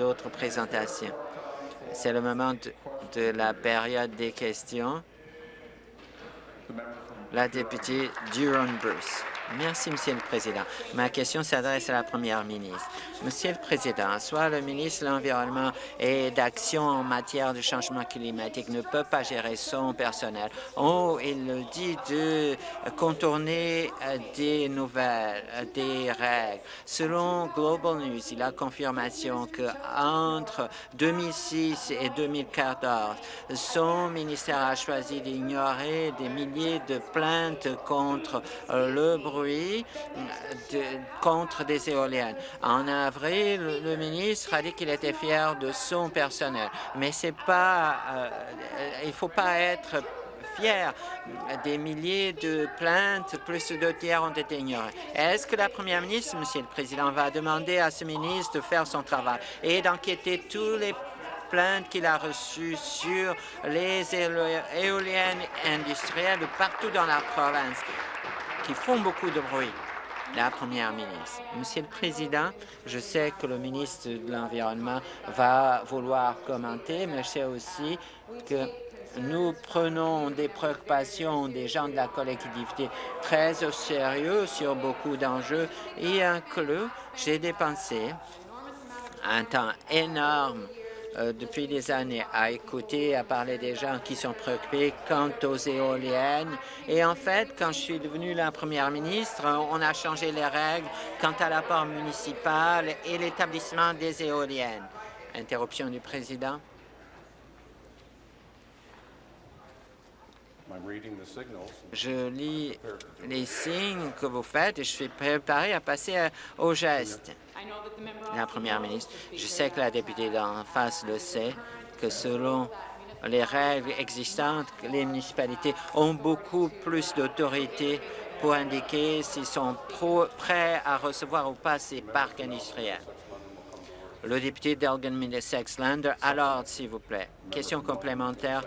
d'autres présentations. C'est le moment de, la période des questions. La députée Durham-Bruce. Merci, Monsieur le Président. Ma question s'adresse à la Première ministre. Monsieur le Président, soit le ministre de l'Environnement et d'Action en matière de changement climatique ne peut pas gérer son personnel. Oh, il le dit de contourner euh, des nouvelles, euh, des règles. Selon Global News, il a confirmation qu'entre 2006 et 2014, son ministère a choisi d'ignorer des milliers de plaintes contre le de, contre des éoliennes. En avril, le ministre a dit qu'il était fier de son personnel, mais c'est pas, euh, il faut pas être fier. Des milliers de plaintes, plus de tiers ont été ignorées. Est-ce que la première ministre, Monsieur le Président, va demander à ce ministre de faire son travail et d'enquêter tous les plaintes qu'il a reçues sur les éoliennes industrielles partout dans la province? Qui font beaucoup de bruit. La première ministre. Monsieur le Président, je sais que le ministre de l'Environnement va vouloir commenter, mais je sais aussi que nous prenons des préoccupations des gens de la collectivité très au sérieux sur beaucoup d'enjeux et inclus, j'ai dépensé un temps énorme euh, depuis des années à écouter, à parler des gens qui sont préoccupés quant aux éoliennes. Et en fait, quand je suis devenue la première ministre, on a changé les règles quant à l'apport municipal et l'établissement des éoliennes. Interruption du président. Je lis les signes que vous faites et je suis préparé à passer au geste. La première ministre, je sais que la députée d'en face le sait, que selon les règles existantes, les municipalités ont beaucoup plus d'autorité pour indiquer s'ils sont prêts à recevoir ou pas ces parcs industriels. Le député d'Elgin Middlesex Lander, alors, s'il vous plaît. Question complémentaire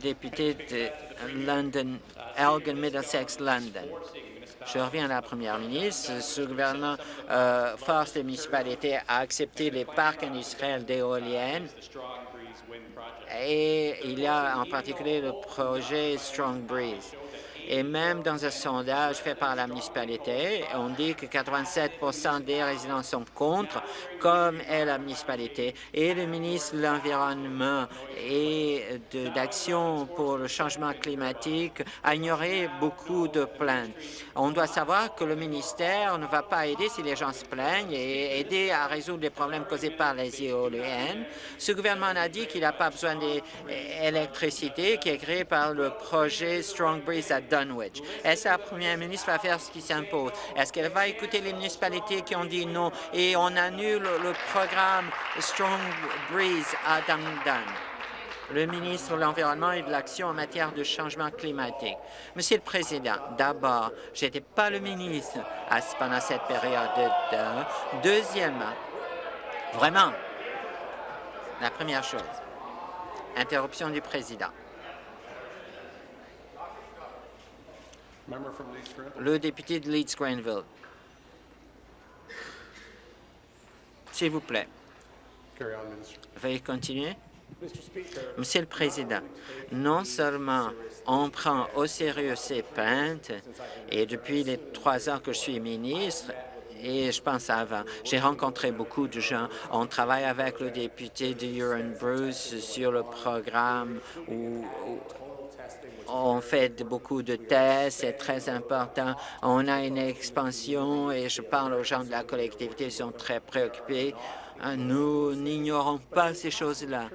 député de London, Elgin Middlesex London. Je reviens à la première ministre. Ce gouvernement euh, force les municipalités à accepter les parcs industriels d'éoliennes et il y a en particulier le projet Strong Breeze. Et même dans un sondage fait par la municipalité, on dit que 87% des résidents sont contre, comme est la municipalité. Et le ministre de l'Environnement et d'Action pour le changement climatique a ignoré beaucoup de plaintes. On doit savoir que le ministère ne va pas aider si les gens se plaignent et aider à résoudre les problèmes causés par les éoliennes. Ce gouvernement a dit qu'il n'a pas besoin d'électricité qui est créé par le projet Strong Breeze Est-ce que la première ministre va faire ce qui s'impose? Est-ce qu'elle va écouter les municipalités qui ont dit non? Et on annule le programme Strong Breeze à Dundon? le ministre de l'Environnement et de l'Action en matière de changement climatique. Monsieur le Président, d'abord, je n'étais pas le ministre pendant cette période. De, deuxièmement, vraiment, la première chose, interruption du Président. Le député de Leeds-Granville. S'il vous plaît. Veuillez continuer. Monsieur le Président, non seulement on prend au sérieux ces plaintes, et depuis les trois ans que je suis ministre, et je pense avant. J'ai rencontré beaucoup de gens. On travaille avec le député de Huron Bruce sur le programme où, on fait beaucoup de tests, c'est très important. On a une expansion et je parle aux gens de la collectivité, ils sont très préoccupés. Nous n'ignorons pas ces choses-là.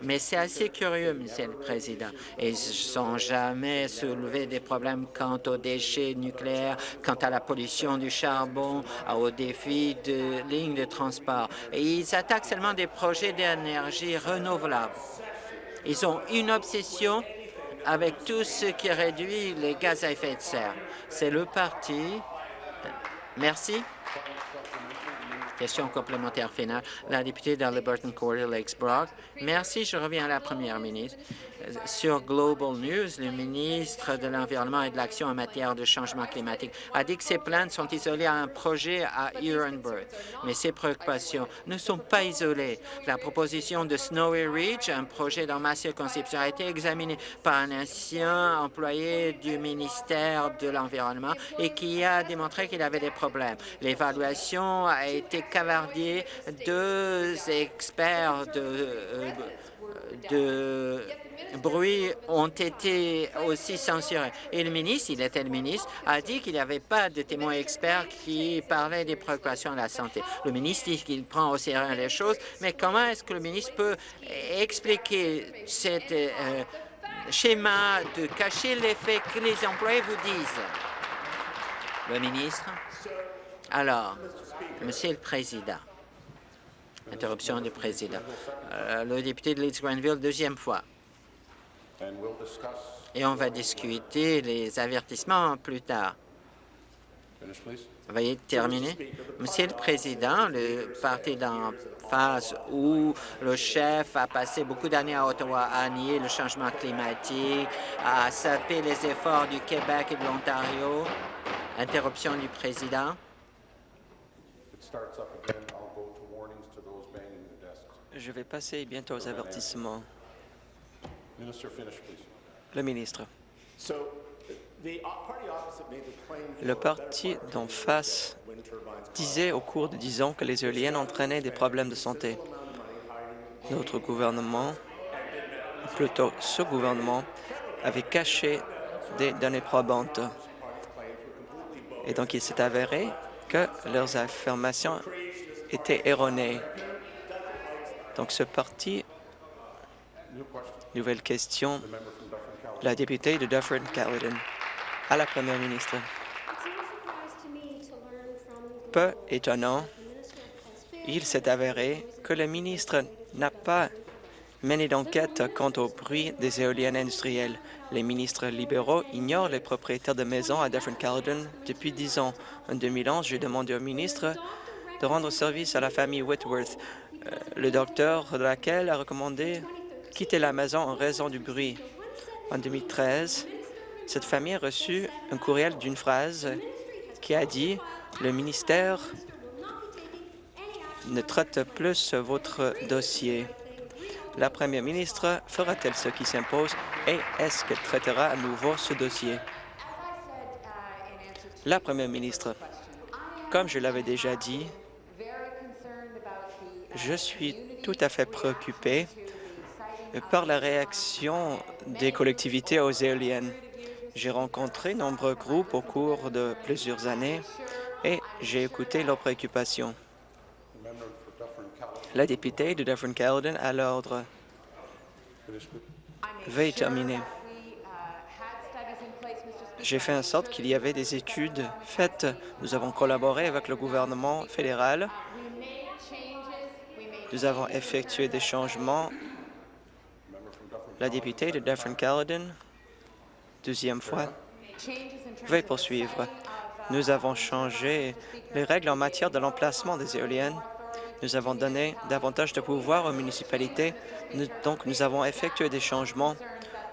Mais c'est assez curieux, Monsieur le Président. Ils ne sont jamais soulevé des problèmes quant aux déchets nucléaires, quant à la pollution du charbon, aux défis de lignes de transport. Ils attaquent seulement des projets d'énergie renouvelable. Ils ont une obsession avec tout ce qui réduit les gaz à effet de serre. C'est le parti. Merci. Question complémentaire finale. La députée d'Alberton Quarter Lakes Brock. Merci. Je reviens à la première ministre. Sur Global News, le ministre de l'Environnement et de l'Action en matière de changement climatique a dit que ces plaintes sont isolées à un projet à Huronburg. Mais ces préoccupations ne sont pas isolées. La proposition de Snowy Ridge, un projet dans ma circonscription, a été examinée par un ancien employé du ministère de l'Environnement et qui a démontré qu'il avait des problèmes. L'évaluation a été cavardée. Deux experts de, euh, de bruit ont été aussi censurés. Et le ministre, il était le ministre, a dit qu'il n'y avait pas de témoins experts qui parlaient des préoccupations de la santé. Le ministre dit qu'il prend au sérieux les choses, mais comment est-ce que le ministre peut expliquer cet euh, schéma de cacher les faits que les employés vous disent? Le ministre? Alors, Monsieur le Président, interruption du Président, euh, le député de Leeds-Grenville, deuxième fois. Et on va discuter les avertissements plus tard. Veuillez terminer. Monsieur le Président, le parti d'en face où le chef a passé beaucoup d'années à Ottawa à nier le changement climatique, à saper les efforts du Québec et de l'Ontario. Interruption du Président. Je vais passer bientôt aux avertissements. Le ministre. Le parti d'en face disait au cours de dix ans que les éoliennes entraînaient des problèmes de santé. Notre gouvernement, plutôt ce gouvernement, avait caché des données probantes. Et donc, il s'est avéré que leurs affirmations étaient erronées. Donc, ce parti... Nouvelle question. La députée de Dufferin-Caledon à la première ministre. Peu étonnant, il s'est avéré que le ministre n'a pas mené d'enquête quant au bruit des éoliennes industrielles. Les ministres libéraux ignorent les propriétaires de maisons à Dufferin-Caledon depuis dix ans. En 2011, j'ai demandé au ministre de rendre service à la famille Whitworth. Euh, le docteur de laquelle a recommandé quitter la maison en raison du bruit. En 2013, cette famille a reçu un courriel d'une phrase qui a dit « Le ministère ne traite plus votre dossier ». La première ministre fera-t-elle ce qui s'impose et est-ce qu'elle traitera à nouveau ce dossier? La première ministre, comme je l'avais déjà dit, je suis tout à fait préoccupé par la réaction des collectivités aux éoliennes. J'ai rencontré nombreux groupes au cours de plusieurs années et j'ai écouté leurs préoccupations. La députée de Dufferin-Caledon à l'ordre. Veuillez terminer. J'ai fait en sorte qu'il y avait des études faites. Nous avons collaboré avec le gouvernement fédéral. Nous avons effectué des changements. La députée de Dufferin-Caledon, deuxième fois. Veuillez poursuivre. Nous avons changé les règles en matière de l'emplacement des éoliennes nous avons donné davantage de pouvoir aux municipalités, donc nous avons effectué des changements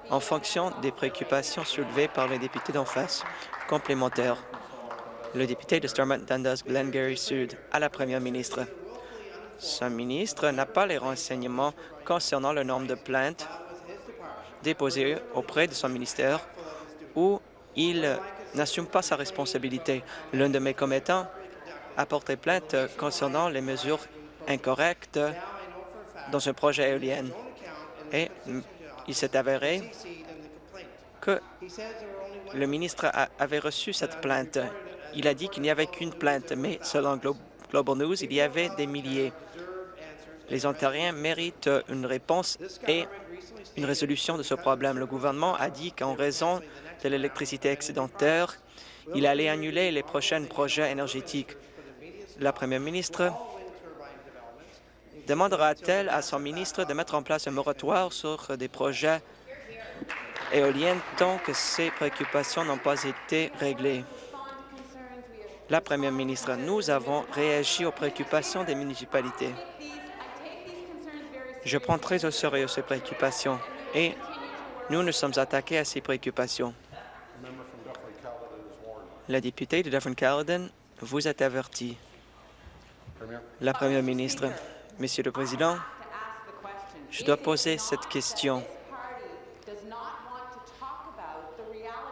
en fonction des préoccupations soulevées par les députés d'en face. Complémentaire, le député de Stormont Dundas Glengarry Sud à la première ministre. Ce ministre n'a pas les renseignements concernant le nombre de plaintes déposées auprès de son ministère où il n'assume pas sa responsabilité. L'un de mes commettants a porté plainte concernant les mesures incorrectes dans un projet éolien. Et il s'est avéré que le ministre avait reçu cette plainte. Il a dit qu'il n'y avait qu'une plainte, mais selon Global News, il y avait des milliers. Les Ontariens méritent une réponse et une résolution de ce problème. Le gouvernement a dit qu'en raison de l'électricité excédentaire, il allait annuler les prochains projets énergétiques. La première ministre demandera-t-elle à son ministre de mettre en place un moratoire sur des projets éoliens tant que ces préoccupations n'ont pas été réglées? La Première ministre, nous avons réagi aux préoccupations des municipalités. Je prends très au sérieux ces préoccupations et nous nous sommes attaqués à ces préoccupations. La députée de Dufferin-Caledon vous êtes averti. La Première ministre, Monsieur le Président, je dois poser cette question.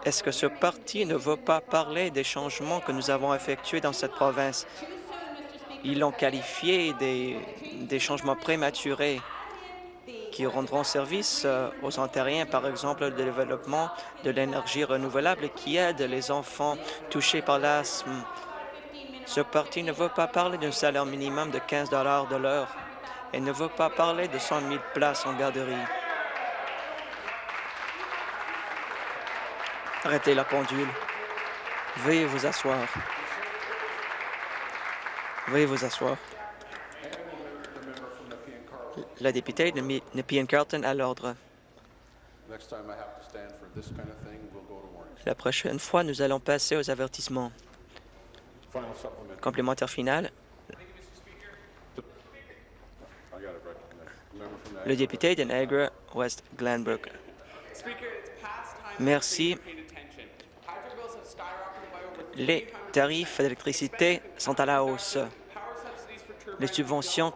Est-ce que ce parti ne veut pas parler des changements que nous avons effectués dans cette province? Ils l'ont qualifié des, des changements prématurés qui rendront service euh, aux Ontariens, par exemple le développement de l'énergie renouvelable qui aide les enfants touchés par l'asthme. Ce parti ne veut pas parler d'un salaire minimum de 15 de l'heure et ne veut pas parler de 100 000 places en garderie. Arrêtez la pendule. Veuillez vous asseoir. Veuillez vous asseoir. La députée de Nepean Carlton à l'ordre. La prochaine fois, nous allons passer aux avertissements. Complémentaire final. Le député de Niagara West Glanbrook. Merci. Les tarifs d'électricité sont à la hausse. Les subventions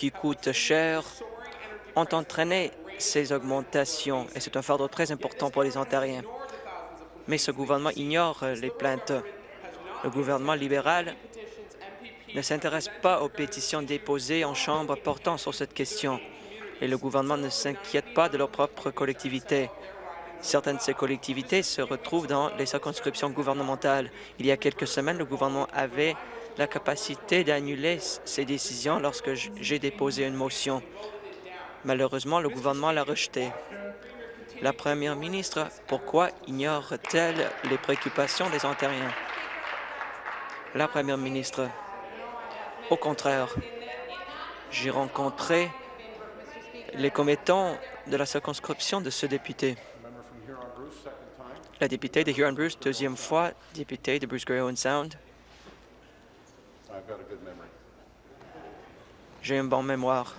qui coûtent cher ont entraîné ces augmentations et c'est un fardeau très important pour les Ontariens. Mais ce gouvernement ignore les plaintes. Le gouvernement libéral ne s'intéresse pas aux pétitions déposées en Chambre portant sur cette question et le gouvernement ne s'inquiète pas de leur propre collectivité. Certaines de ces collectivités se retrouvent dans les circonscriptions gouvernementales. Il y a quelques semaines, le gouvernement avait la capacité d'annuler ces décisions lorsque j'ai déposé une motion. Malheureusement, le gouvernement l'a rejeté. La première ministre, pourquoi ignore-t-elle les préoccupations des Ontariens? La première ministre, au contraire, j'ai rencontré les commettants de la circonscription de ce député. La députée de Huron-Bruce, deuxième fois, députée de Bruce Gray Owen Sound. J'ai une bonne mémoire.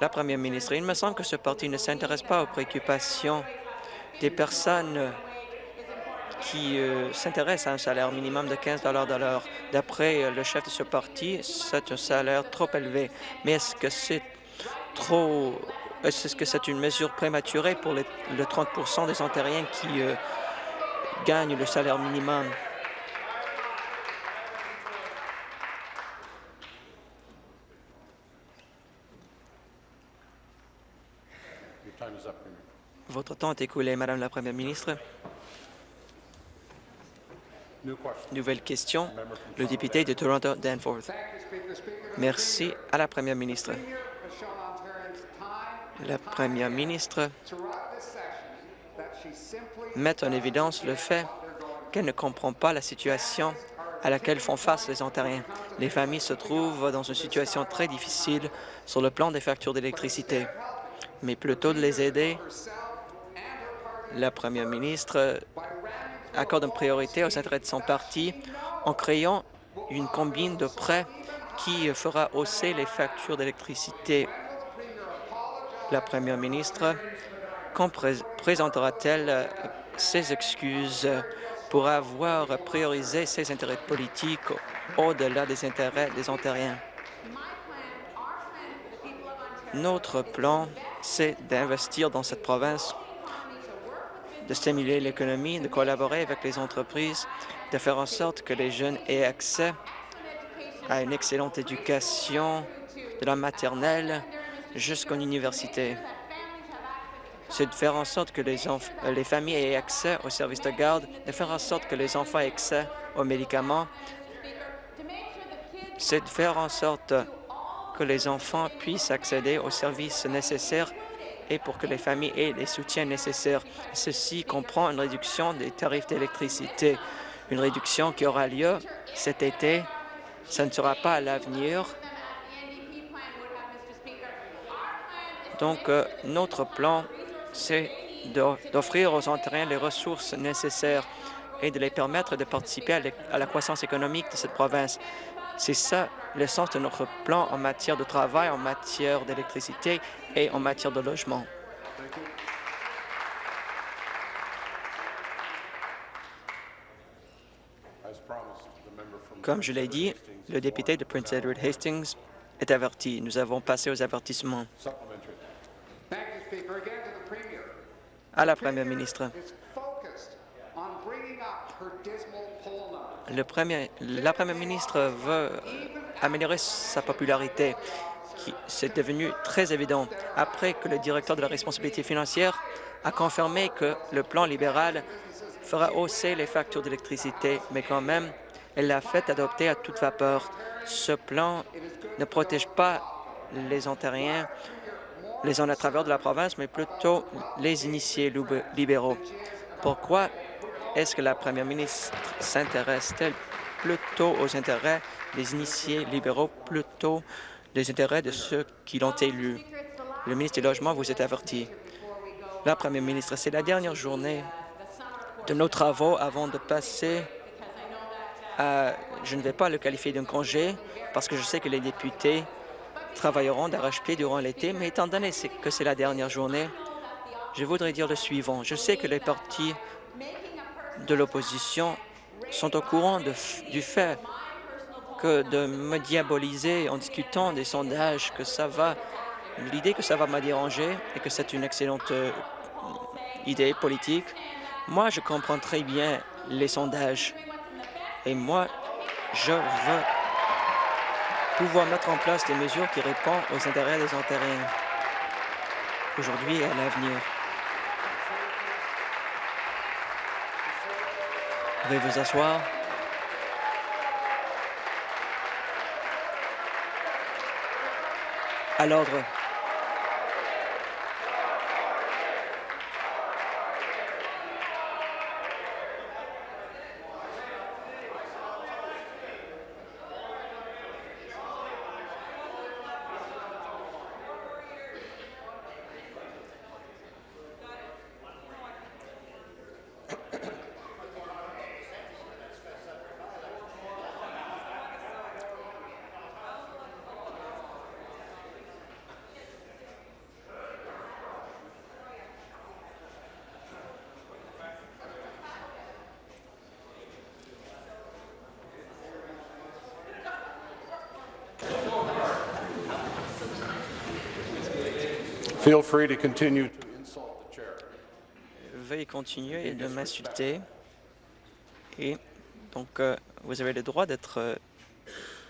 La première ministre, il me semble que ce parti ne s'intéresse pas aux préoccupations des personnes qui euh, s'intéressent à un salaire minimum de 15 de l'heure. D'après euh, le chef de ce parti, c'est un salaire trop élevé. Mais est-ce que c'est trop... Est-ce que c'est une mesure prématurée pour les, le 30% des Ontariens qui euh, gagnent le salaire minimum? Votre temps est écoulé, Madame la Première ministre. Nouvelle question, le député de Toronto-Danforth. Merci à la Première ministre. La Première ministre met en évidence le fait qu'elle ne comprend pas la situation à laquelle font face les Ontariens. Les familles se trouvent dans une situation très difficile sur le plan des factures d'électricité. Mais plutôt de les aider, la Première ministre accorde une priorité aux intérêts de son parti en créant une combine de prêts qui fera hausser les factures d'électricité. La première ministre, présentera-t-elle ses excuses pour avoir priorisé ses intérêts politiques au-delà des intérêts des Ontariens? Notre plan, c'est d'investir dans cette province de stimuler l'économie, de collaborer avec les entreprises, de faire en sorte que les jeunes aient accès à une excellente éducation de la maternelle jusqu'à l'université. C'est de faire en sorte que les, les familles aient accès aux services de garde, de faire en sorte que les enfants aient accès aux médicaments. C'est de faire en sorte que les enfants puissent accéder aux services nécessaires et pour que les familles aient les soutiens nécessaires. Ceci comprend une réduction des tarifs d'électricité, une réduction qui aura lieu cet été. Ça ne sera pas à l'avenir. Donc, euh, notre plan, c'est d'o- d'offrir aux Ontariens les ressources nécessaires et de les permettre de participer à la croissance économique de cette province. C'est ça le sens de notre plan en matière de travail, en matière d'électricité et en matière de logement. Comme je l'ai dit, le député de Prince Edward Hastings est averti. Nous avons passé aux avertissements. Thank you, Speaker. Again to the Premier. À la Première ministre, le premier, la Première ministre veut améliorer sa popularité. C'est devenu très évident après que le directeur de la responsabilité financière a confirmé que le plan libéral fera hausser les factures d'électricité, mais quand même, elle l'a fait adopter à toute vapeur. Ce plan ne protège pas les Ontariens, les en travers de la province, mais plutôt les initiés lib- libéraux. Pourquoi est-ce que la première ministre s'intéresse-t-elle plutôt aux intérêts des initiés libéraux plutôt des intérêts de ceux qui l'ont élu? Le ministre du Logement vous est averti. La première ministre, c'est la dernière journée de nos travaux avant de passer à... Je ne vais pas le qualifier d'un congé parce que je sais que les députés travailleront d'arrache-pied durant l'été, mais étant donné que c'est la dernière journée, je voudrais dire le suivant. Je sais que les partis de l'opposition sont au courant du fait que de me diaboliser en discutant des sondages, que ça va, l'idée que ça va me déranger et que c'est une excellente euh, idée politique. Moi, je comprends très bien les sondages et moi, je veux pouvoir mettre en place des mesures qui répondent aux intérêts des Ontariens aujourd'hui et à l'avenir. Veuillez vous asseoir. À l'ordre. Feel free to continue to insult the chair. Veuillez continuer de m'insulter. Et donc, euh, vous avez le droit d'être, euh,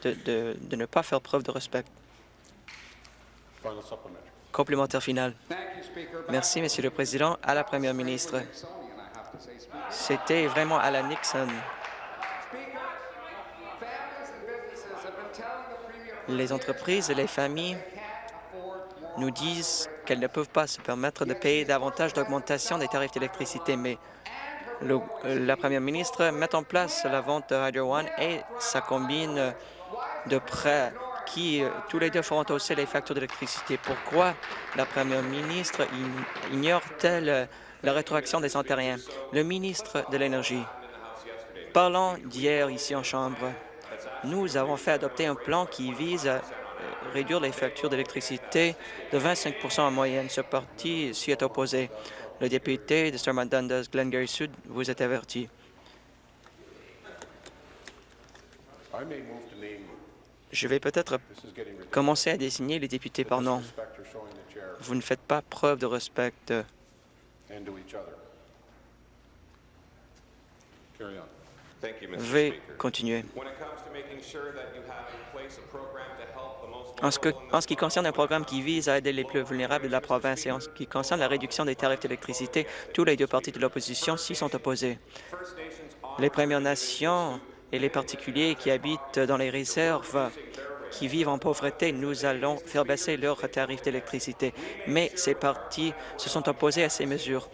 de, de- de ne pas faire preuve de respect. Complémentaire final. Merci, Monsieur le Président. À la Première ministre, c'était vraiment à la Nixon. Les entreprises et les familles nous disent qu'elles ne peuvent pas se permettre de payer davantage d'augmentation des tarifs d'électricité, mais la Première ministre met en place la vente de Hydro One et ça combine de prêts qui, euh, tous les deux, feront hausser les factures d'électricité. Pourquoi la Première ministre ign- ignore-t-elle la rétroaction des Ontariens? Le ministre de l'Énergie, parlant d'hier ici en Chambre, nous avons fait adopter un plan qui vise réduire les factures d'électricité de 25% en moyenne. Ce parti s'y est opposé. Le député de Stormont Dundas, Glengarry Sud, vous est averti. Je vais peut-être commencer à désigner les députés par nom. Vous ne faites pas preuve de respect. Speaker. continuer. En ce, que- en ce qui concerne un programme qui vise à aider les plus vulnérables de la province et en ce qui concerne la réduction des tarifs d'électricité, tous les deux partis de l'opposition s'y sont opposés. Les Premières Nations et les particuliers qui habitent dans les réserves, qui vivent en pauvreté, nous allons faire baisser leurs tarifs d'électricité. Mais ces partis se sont opposés à ces mesures.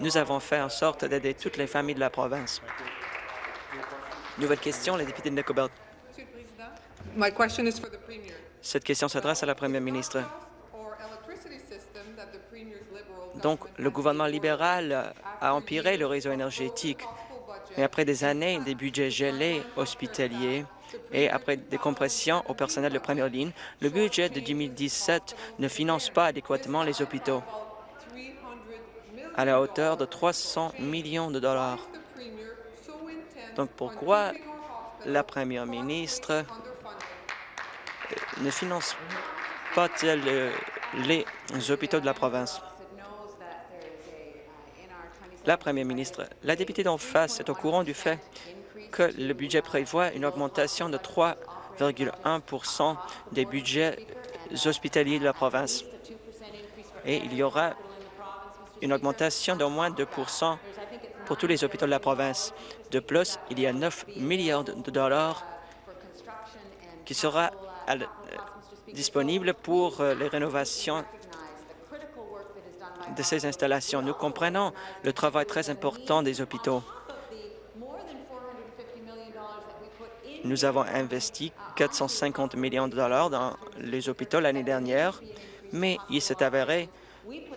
Nous avons fait en sorte d'aider toutes les familles de la province. Nouvelle question, le député de Nicobelt. Monsieur le Président, My question is for the Premier. Cette question s'adresse à la Première ministre. Donc, le gouvernement libéral a empiré le réseau énergétique. Mais après des années des budgets gelés hospitaliers et après des compressions au personnel de première ligne, le budget de 2017 ne finance pas adéquatement les hôpitaux à la hauteur de 300 millions de dollars. Donc pourquoi la première ministre ne finance pas-t-elle euh, les hôpitaux de la province? La première ministre, la députée d'en face est au courant du fait que le budget prévoit une augmentation de 3,1% des budgets hospitaliers de la province. Et il y aura une augmentation d'au moins 2 pour tous les hôpitaux de la province. De plus, il y a 9 milliards de dollars qui sera euh, disponible pour euh, les rénovations de ces installations. Nous comprenons le travail très important des hôpitaux. Nous avons investi 450 millions de dollars dans les hôpitaux l'année dernière, mais il s'est avéré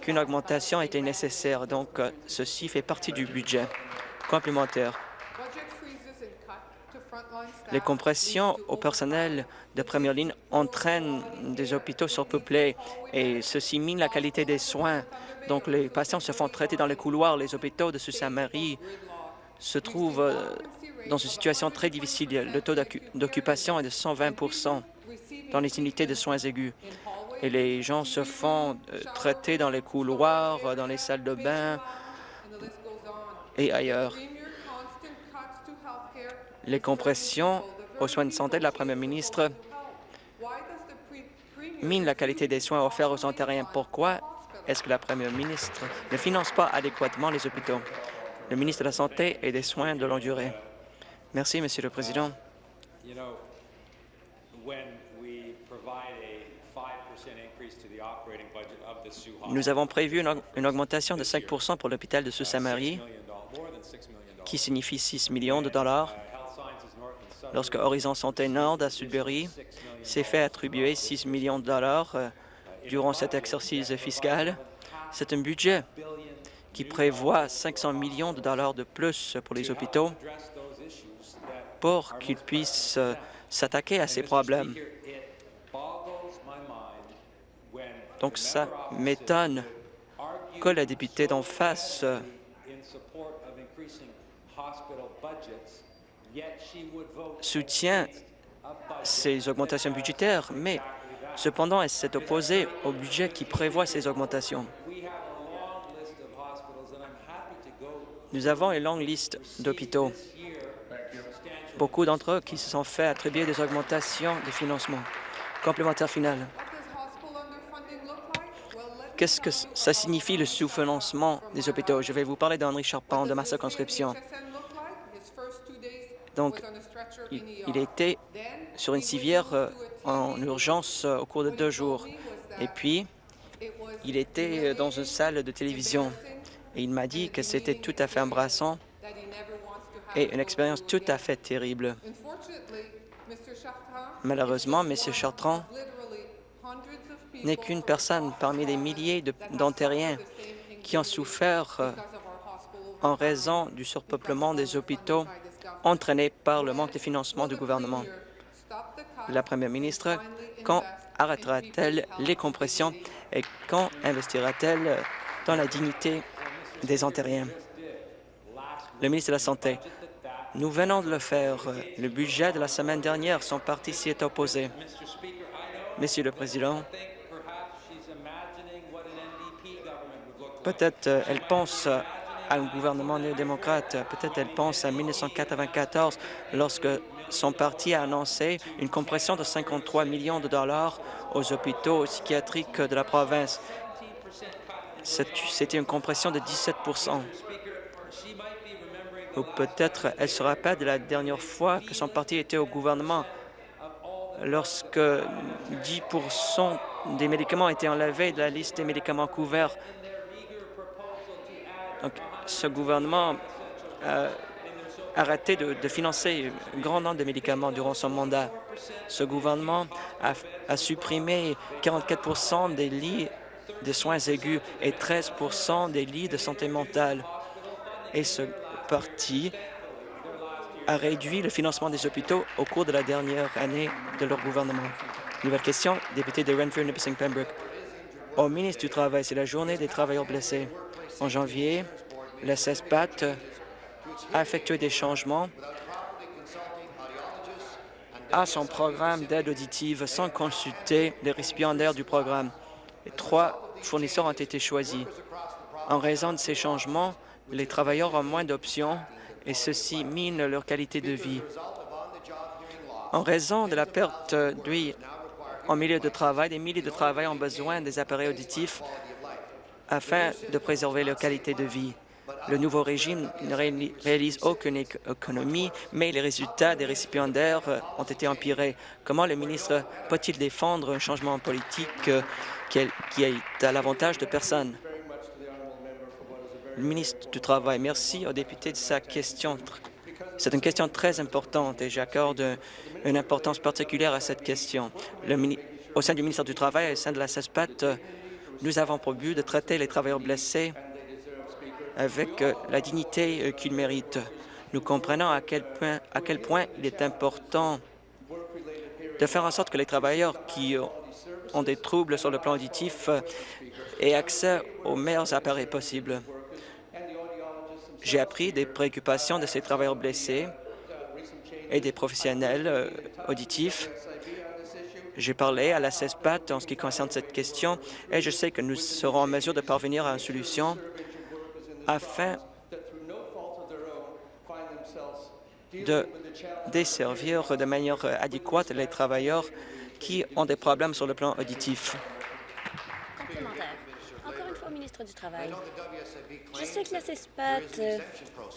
qu'une augmentation était nécessaire, donc euh, ceci fait partie du budget complémentaire. Les compressions au personnel de première ligne entraînent des hôpitaux surpeuplés et ceci mine la qualité des soins. Donc, les patients se font traiter dans les couloirs. Les hôpitaux de Sault-Sainte-Marie se trouvent euh, dans une situation très difficile. Le taux d'occu- d'occupation est de 120% dans les unités de soins aigus. Et les gens se font euh, traiter dans les couloirs, euh, dans les salles de bain et ailleurs. Les compressions aux soins de santé de la première ministre minent la qualité des soins offerts aux Ontariens. Pourquoi est-ce que la première ministre ne finance pas adéquatement les hôpitaux? Le ministre de la Santé et des Soins de longue durée. Merci, Monsieur le Président. Nous avons prévu une, aug- une augmentation de 5% pour l'hôpital de $6 million. qui signifie 6 millions de dollars. Lorsque Horizon Santé Nord à Sudbury s'est fait attribuer 6 millions de dollars euh, durant cet exercice fiscal, c'est un budget qui prévoit 500 millions de dollars de plus pour les hôpitaux pour qu'ils puissent euh, s'attaquer à ces problèmes. Donc ça m'étonne que la députée d'en face euh, soutient ces augmentations budgétaires, mais cependant elle s'est opposée au budget qui prévoit ces augmentations. Nous avons une longue liste d'hôpitaux, beaucoup d'entre eux qui se sont fait attribuer des augmentations de financement. Complémentaire final. Qu'est-ce que ça signifie le sous-financement des hôpitaux? Je vais vous parler d'Henri Charpent de ma circonscription. Donc, il, il était sur une civière euh, en urgence euh, au cours de deux jours. Et puis, il était euh, dans une salle de télévision. Et il m'a dit que c'était tout à fait embrassant et une expérience tout à fait terrible. Malheureusement, M. Chartrand n'est qu'une personne parmi des milliers d'Ontariens qui ont souffert euh, en raison du surpeuplement des hôpitaux entraîné par le manque de financement du gouvernement. La première ministre, quand arrêtera-t-elle les compressions et quand investira-t-elle dans la dignité des Ontariens? Le ministre de la Santé, nous venons de le faire. Le budget de la semaine dernière, son parti s'y est opposé. Monsieur le Président, peut-être euh, elle pense à un gouvernement néo-démocrate, peut-être elle pense à 1994, lorsque son parti a annoncé une compression de 53 millions de dollars aux hôpitaux psychiatriques de la province. C'était une compression de 17% Ou peut-être elle se rappelle de la dernière fois que son parti était au gouvernement, lorsque 10% des médicaments étaient enlevés de la liste des médicaments couverts. Donc, ce gouvernement a arrêté de, financer un grand nombre de médicaments durant son mandat. Ce gouvernement a, a supprimé 44% des lits de soins aigus et 13% des lits de santé mentale. Et ce parti a réduit le financement des hôpitaux au cours de la dernière année de leur gouvernement. Nouvelle question, député de Renfrew, Nipissing Pembroke. Au ministre du Travail, c'est la journée des travailleurs blessés. En janvier, la CESPAT a effectué des changements à son programme d'aide auditive sans consulter les récipiendaires du programme. Trois fournisseurs ont été choisis. En raison de ces changements, les travailleurs ont moins d'options et ceci mine leur qualité de vie. En raison de la perte d'huile en milieu de travail, des milliers de travailleurs ont besoin des appareils auditifs afin de préserver leur qualité de vie. Le nouveau régime ne réalise aucune économie, mais les résultats des récipiendaires ont été empirés. Comment le ministre peut-il défendre un changement politique qui est à l'avantage de personne? Le ministre du Travail, merci au député de sa question. C'est une question très importante et j'accorde une importance particulière à cette question. au sein du ministère du Travail et au sein de la CESPAT, nous avons pour but de traiter les travailleurs blessés avec la dignité qu'ils méritent. Nous comprenons à quel, point, à quel point il est important de faire en sorte que les travailleurs qui ont des troubles sur le plan auditif aient accès aux meilleurs appareils possibles. J'ai appris des préoccupations de ces travailleurs blessés et des professionnels euh, auditifs. J'ai parlé à la CESPAT en ce qui concerne cette question et je sais que nous serons en mesure de parvenir à une solution afin de desservir de manière adéquate les travailleurs qui ont des problèmes sur le plan auditif. Je sais que la CESPAT euh,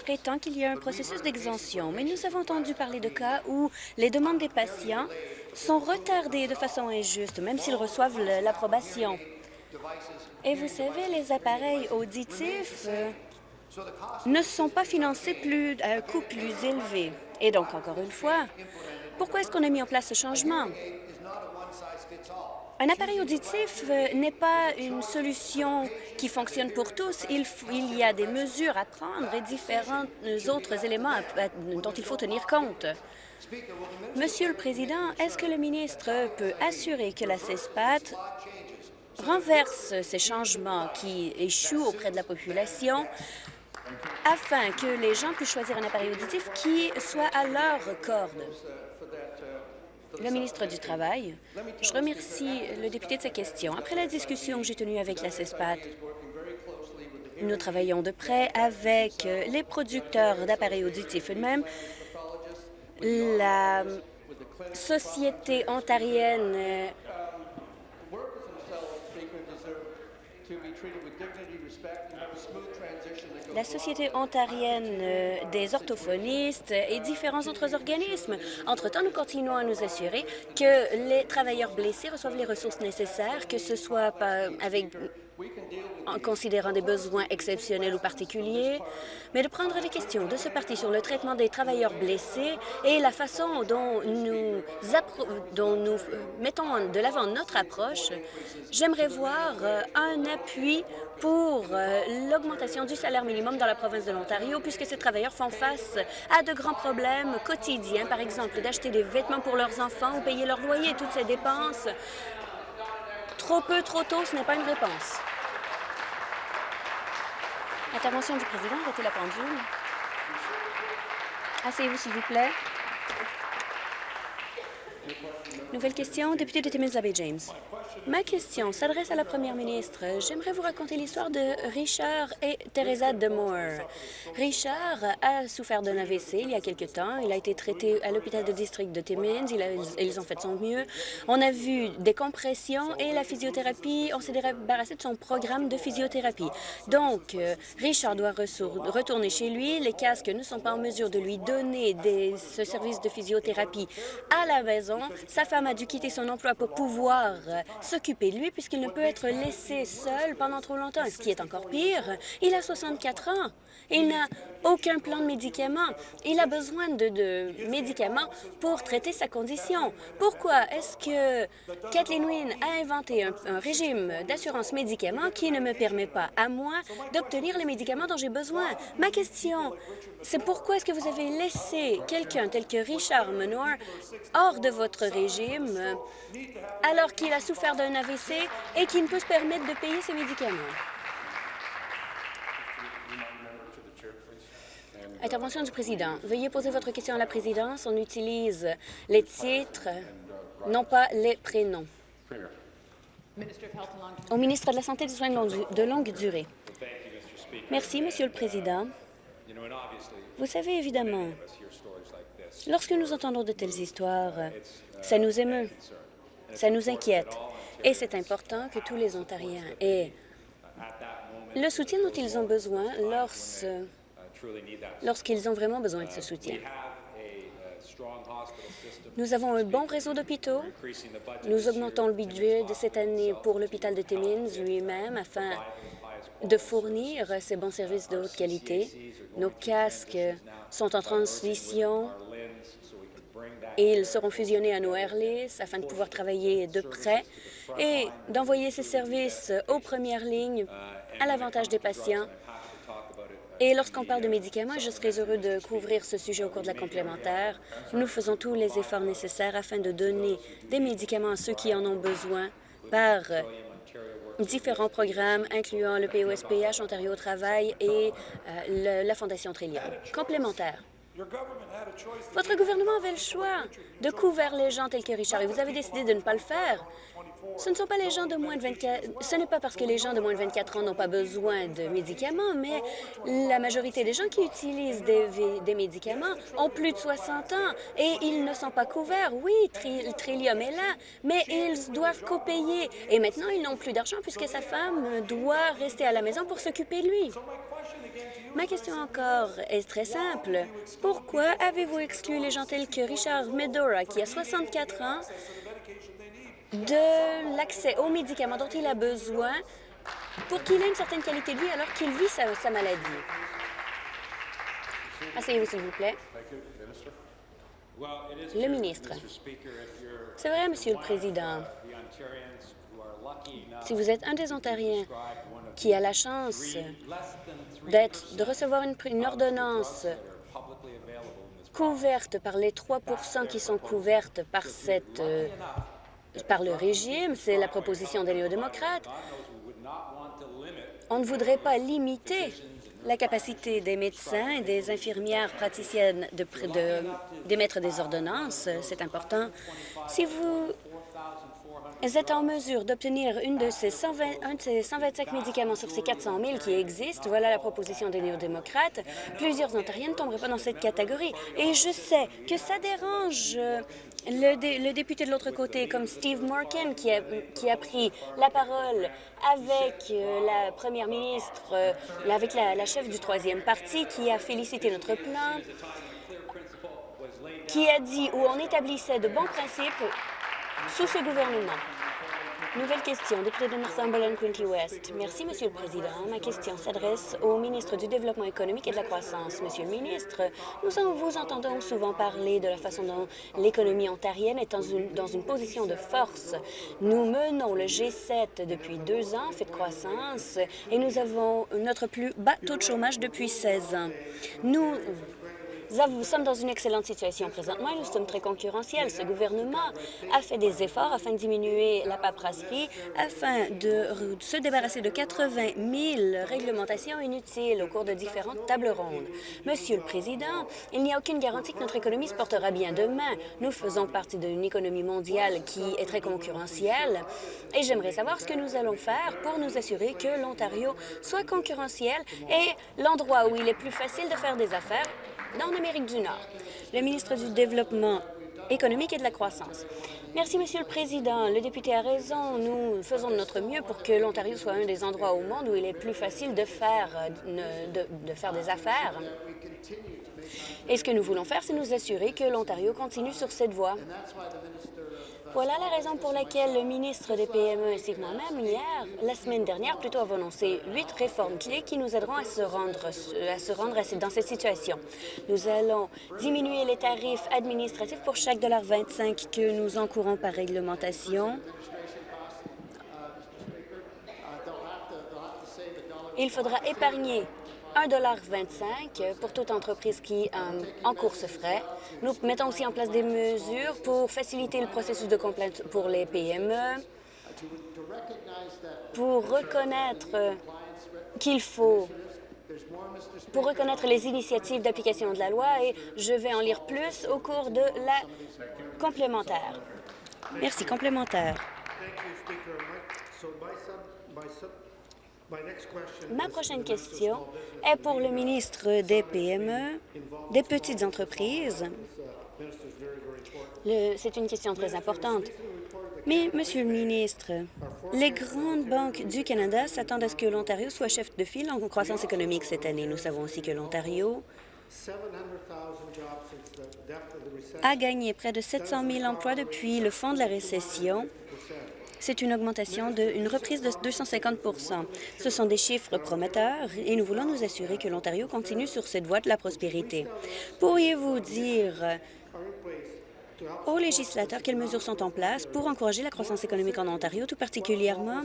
prétend qu'il y a un processus d'exemption, mais nous avons entendu parler de cas où les demandes des patients sont retardées de façon injuste, même s'ils reçoivent l'approbation. Et vous savez, les appareils auditifs euh, ne sont pas financés à un coût plus élevé. Et donc, encore une fois, pourquoi est-ce qu'on a mis en place ce changement? Un appareil auditif euh, n'est pas une solution qui fonctionne pour tous. Il, il, y a des mesures à prendre et différents autres éléments dont il faut tenir compte. Monsieur le Président, est-ce que le ministre peut assurer que la CESPAT renverse ces changements qui échouent auprès de la population afin que les gens puissent choisir un appareil auditif qui soit à leur corde? Le ministre du Travail. Je remercie le député de sa question. Après la discussion que j'ai tenue avec la CESPAT, nous travaillons de près avec les producteurs d'appareils auditifs eux-mêmes, la Société ontarienne la Société ontarienne euh, des orthophonistes et différents autres organismes. Entre-temps, nous continuons à nous assurer que les travailleurs blessés reçoivent les ressources nécessaires, que ce soit avec en considérant des besoins exceptionnels ou particuliers, mais de prendre les questions de ce parti sur le traitement des travailleurs blessés et la façon dont nous, dont nous euh, mettons de l'avant notre approche, j'aimerais voir euh, un appui pour euh, l'augmentation du salaire minimum dans la province de l'Ontario, puisque ces travailleurs font face à de grands problèmes quotidiens, par exemple d'acheter des vêtements pour leurs enfants ou payer leur loyer, toutes ces dépenses. Trop peu, trop tôt, ce n'est pas une réponse. Intervention du président, arrêtez la pendule? Asseyez-vous, s'il vous plaît. Nouvelle question, député de Timmins Bay James. Ma question s'adresse à la première ministre. J'aimerais vous raconter l'histoire de Richard et Teresa Demore. Richard a souffert d'un AVC il y a quelque temps. Il a été traité à l'hôpital de district de Timmins. ils ont fait son mieux. On a vu des compressions et la physiothérapie. On s'est débarrassé de son programme de physiothérapie. Donc, euh, Richard doit retourner chez lui. Les casques ne sont pas en mesure de lui donner des, ce service de physiothérapie à la maison sa femme a dû quitter son emploi pour pouvoir s'occuper de lui puisqu'il ne peut être laissé seul pendant trop longtemps. Et ce qui est encore pire, il a 64 ans. Il n'a aucun plan de médicaments. Il a besoin de, médicaments pour traiter sa condition. Pourquoi est-ce que Kathleen Wynne a inventé un, un régime d'assurance médicaments qui ne me permet pas à moi d'obtenir les médicaments dont j'ai besoin? Ma question, c'est pourquoi est-ce que vous avez laissé quelqu'un tel que Richard Menoir hors de votre régime euh, alors qu'il a souffert d'un AVC et qu'il ne peut se permettre de payer ses médicaments? Intervention du président. Veuillez poser votre question à la présidence. On utilise les titres, non pas les prénoms. Au ministre de la Santé et des soins de longue, durée. Merci, Monsieur le Président. Vous savez, évidemment, lorsque nous entendons de telles histoires, ça nous émeut, ça nous inquiète, et c'est important que tous les Ontariens aient le soutien dont ils ont besoin lorsque lorsqu'ils ont vraiment besoin de ce soutien. Nous avons un bon réseau d'hôpitaux. Nous augmentons le budget de cette année pour l'hôpital de Timmins lui-même afin de fournir ces bons services de haute qualité. Nos casques sont en transition et ils seront fusionnés à nos Airlis afin de pouvoir travailler de près et d'envoyer ces services aux premières lignes à l'avantage des patients et lorsqu'on parle de médicaments, je serais heureux de couvrir ce sujet au cours de la complémentaire. Nous faisons tous les efforts nécessaires afin de donner des médicaments à ceux qui en ont besoin par différents programmes, incluant le POSPH, Ontario au travail et euh, la Fondation Trillium. Complémentaire. Votre gouvernement avait le choix de couvrir les gens tels que Richard et vous avez décidé de ne pas le faire. Ce ne sont pas les gens de moins de 24... Ce n'est pas parce que les gens de moins de 24 ans n'ont pas besoin de médicaments, mais la majorité des gens qui utilisent des, médicaments ont plus de 60 ans et ils ne sont pas couverts. Oui, tri, Trillium est là, mais ils doivent co-payer. Et maintenant, ils n'ont plus d'argent puisque sa femme doit rester à la maison pour s'occuper de lui. Ma question encore est très simple. Pourquoi avez-vous exclu les gens tels que Richard Medora, qui a 64 ans, de l'accès aux médicaments dont il a besoin pour qu'il ait une certaine qualité de vie alors qu'il vit sa, maladie. Asseyez-vous, s'il vous plaît. Le ministre. C'est vrai, Monsieur le Président. Si vous êtes un des Ontariens qui a la chance d'être, de recevoir une, une ordonnance couverte par les 3% qui sont couvertes par cette euh, par le régime, c'est la proposition des néo-démocrates. On ne voudrait pas limiter la capacité des médecins et des infirmières praticiennes d'émettre de, des ordonnances. C'est important. Si vous êtes en mesure d'obtenir une de ces 120, un de ces 125 médicaments sur ces 400 000 qui existent, voilà la proposition des néo-démocrates, plusieurs Ontariens ne tomberaient pas dans cette catégorie. Et je sais que ça dérange le, dé, le, député de l'autre côté, comme Steve Morgan, qui a, qui a pris la parole avec euh, la première ministre, euh, avec la, la chef du troisième parti, qui a félicité notre plan, qui a dit où on établissait de bons principes sous ce gouvernement. Nouvelle question, député de Northumberland, Quinty West. Merci, Monsieur le Président. Ma question s'adresse au ministre du Développement économique et de la croissance. Monsieur le ministre, nous vous entendons souvent parler de la façon dont l'économie ontarienne est dans une, dans une position de force. Nous menons le G7 depuis deux ans, fait de croissance, et nous avons notre plus bas taux de chômage depuis 16 ans. Nous nous sommes dans une excellente situation présentement nous sommes très concurrentiels. Ce gouvernement a fait des efforts afin de diminuer la paperasserie, afin de se débarrasser de 80 000 réglementations inutiles au cours de différentes tables rondes. Monsieur le Président, il n'y a aucune garantie que notre économie se portera bien demain. Nous faisons partie d'une économie mondiale qui est très concurrentielle et j'aimerais savoir ce que nous allons faire pour nous assurer que l'Ontario soit concurrentiel et l'endroit où il est plus facile de faire des affaires dans l'Amérique du Nord. Le ministre du Développement économique et de la croissance. Merci, Monsieur le Président. Le député a raison. Nous faisons de notre mieux pour que l'Ontario soit un des endroits au monde où il est plus facile de faire, de, de faire des affaires. Et ce que nous voulons faire, c'est nous assurer que l'Ontario continue sur cette voie. Voilà la raison pour laquelle le ministre des PME ainsi que moi-même, hier, la semaine dernière, plutôt, avons annoncé huit réformes clés qui nous aideront à se rendre, à se rendre dans cette situation. Nous allons diminuer les tarifs administratifs pour chaque dollar 25 que nous encourons par réglementation. Il faudra épargner 1,25 pour toute entreprise qui euh, encourt ce frais. Nous mettons aussi en place des mesures pour faciliter le processus de complainte pour les PME, pour reconnaître qu'il faut pour reconnaître les initiatives d'application de la loi et je vais en lire plus au cours de la complémentaire. Merci. Complémentaire. Ma prochaine question est pour le ministre des PME, des petites entreprises. C'est une question très importante. Mais, Monsieur le ministre, les grandes banques du Canada s'attendent à ce que l'Ontario soit chef de file en croissance économique cette année. Nous savons aussi que l'Ontario a gagné près de 700 000 emplois depuis le fond de la récession c'est une augmentation d'une reprise de 250% Ce sont des chiffres prometteurs et nous voulons nous assurer que l'Ontario continue sur cette voie de la prospérité. Pourriez-vous dire aux législateurs quelles mesures sont en place pour encourager la croissance économique en Ontario, tout particulièrement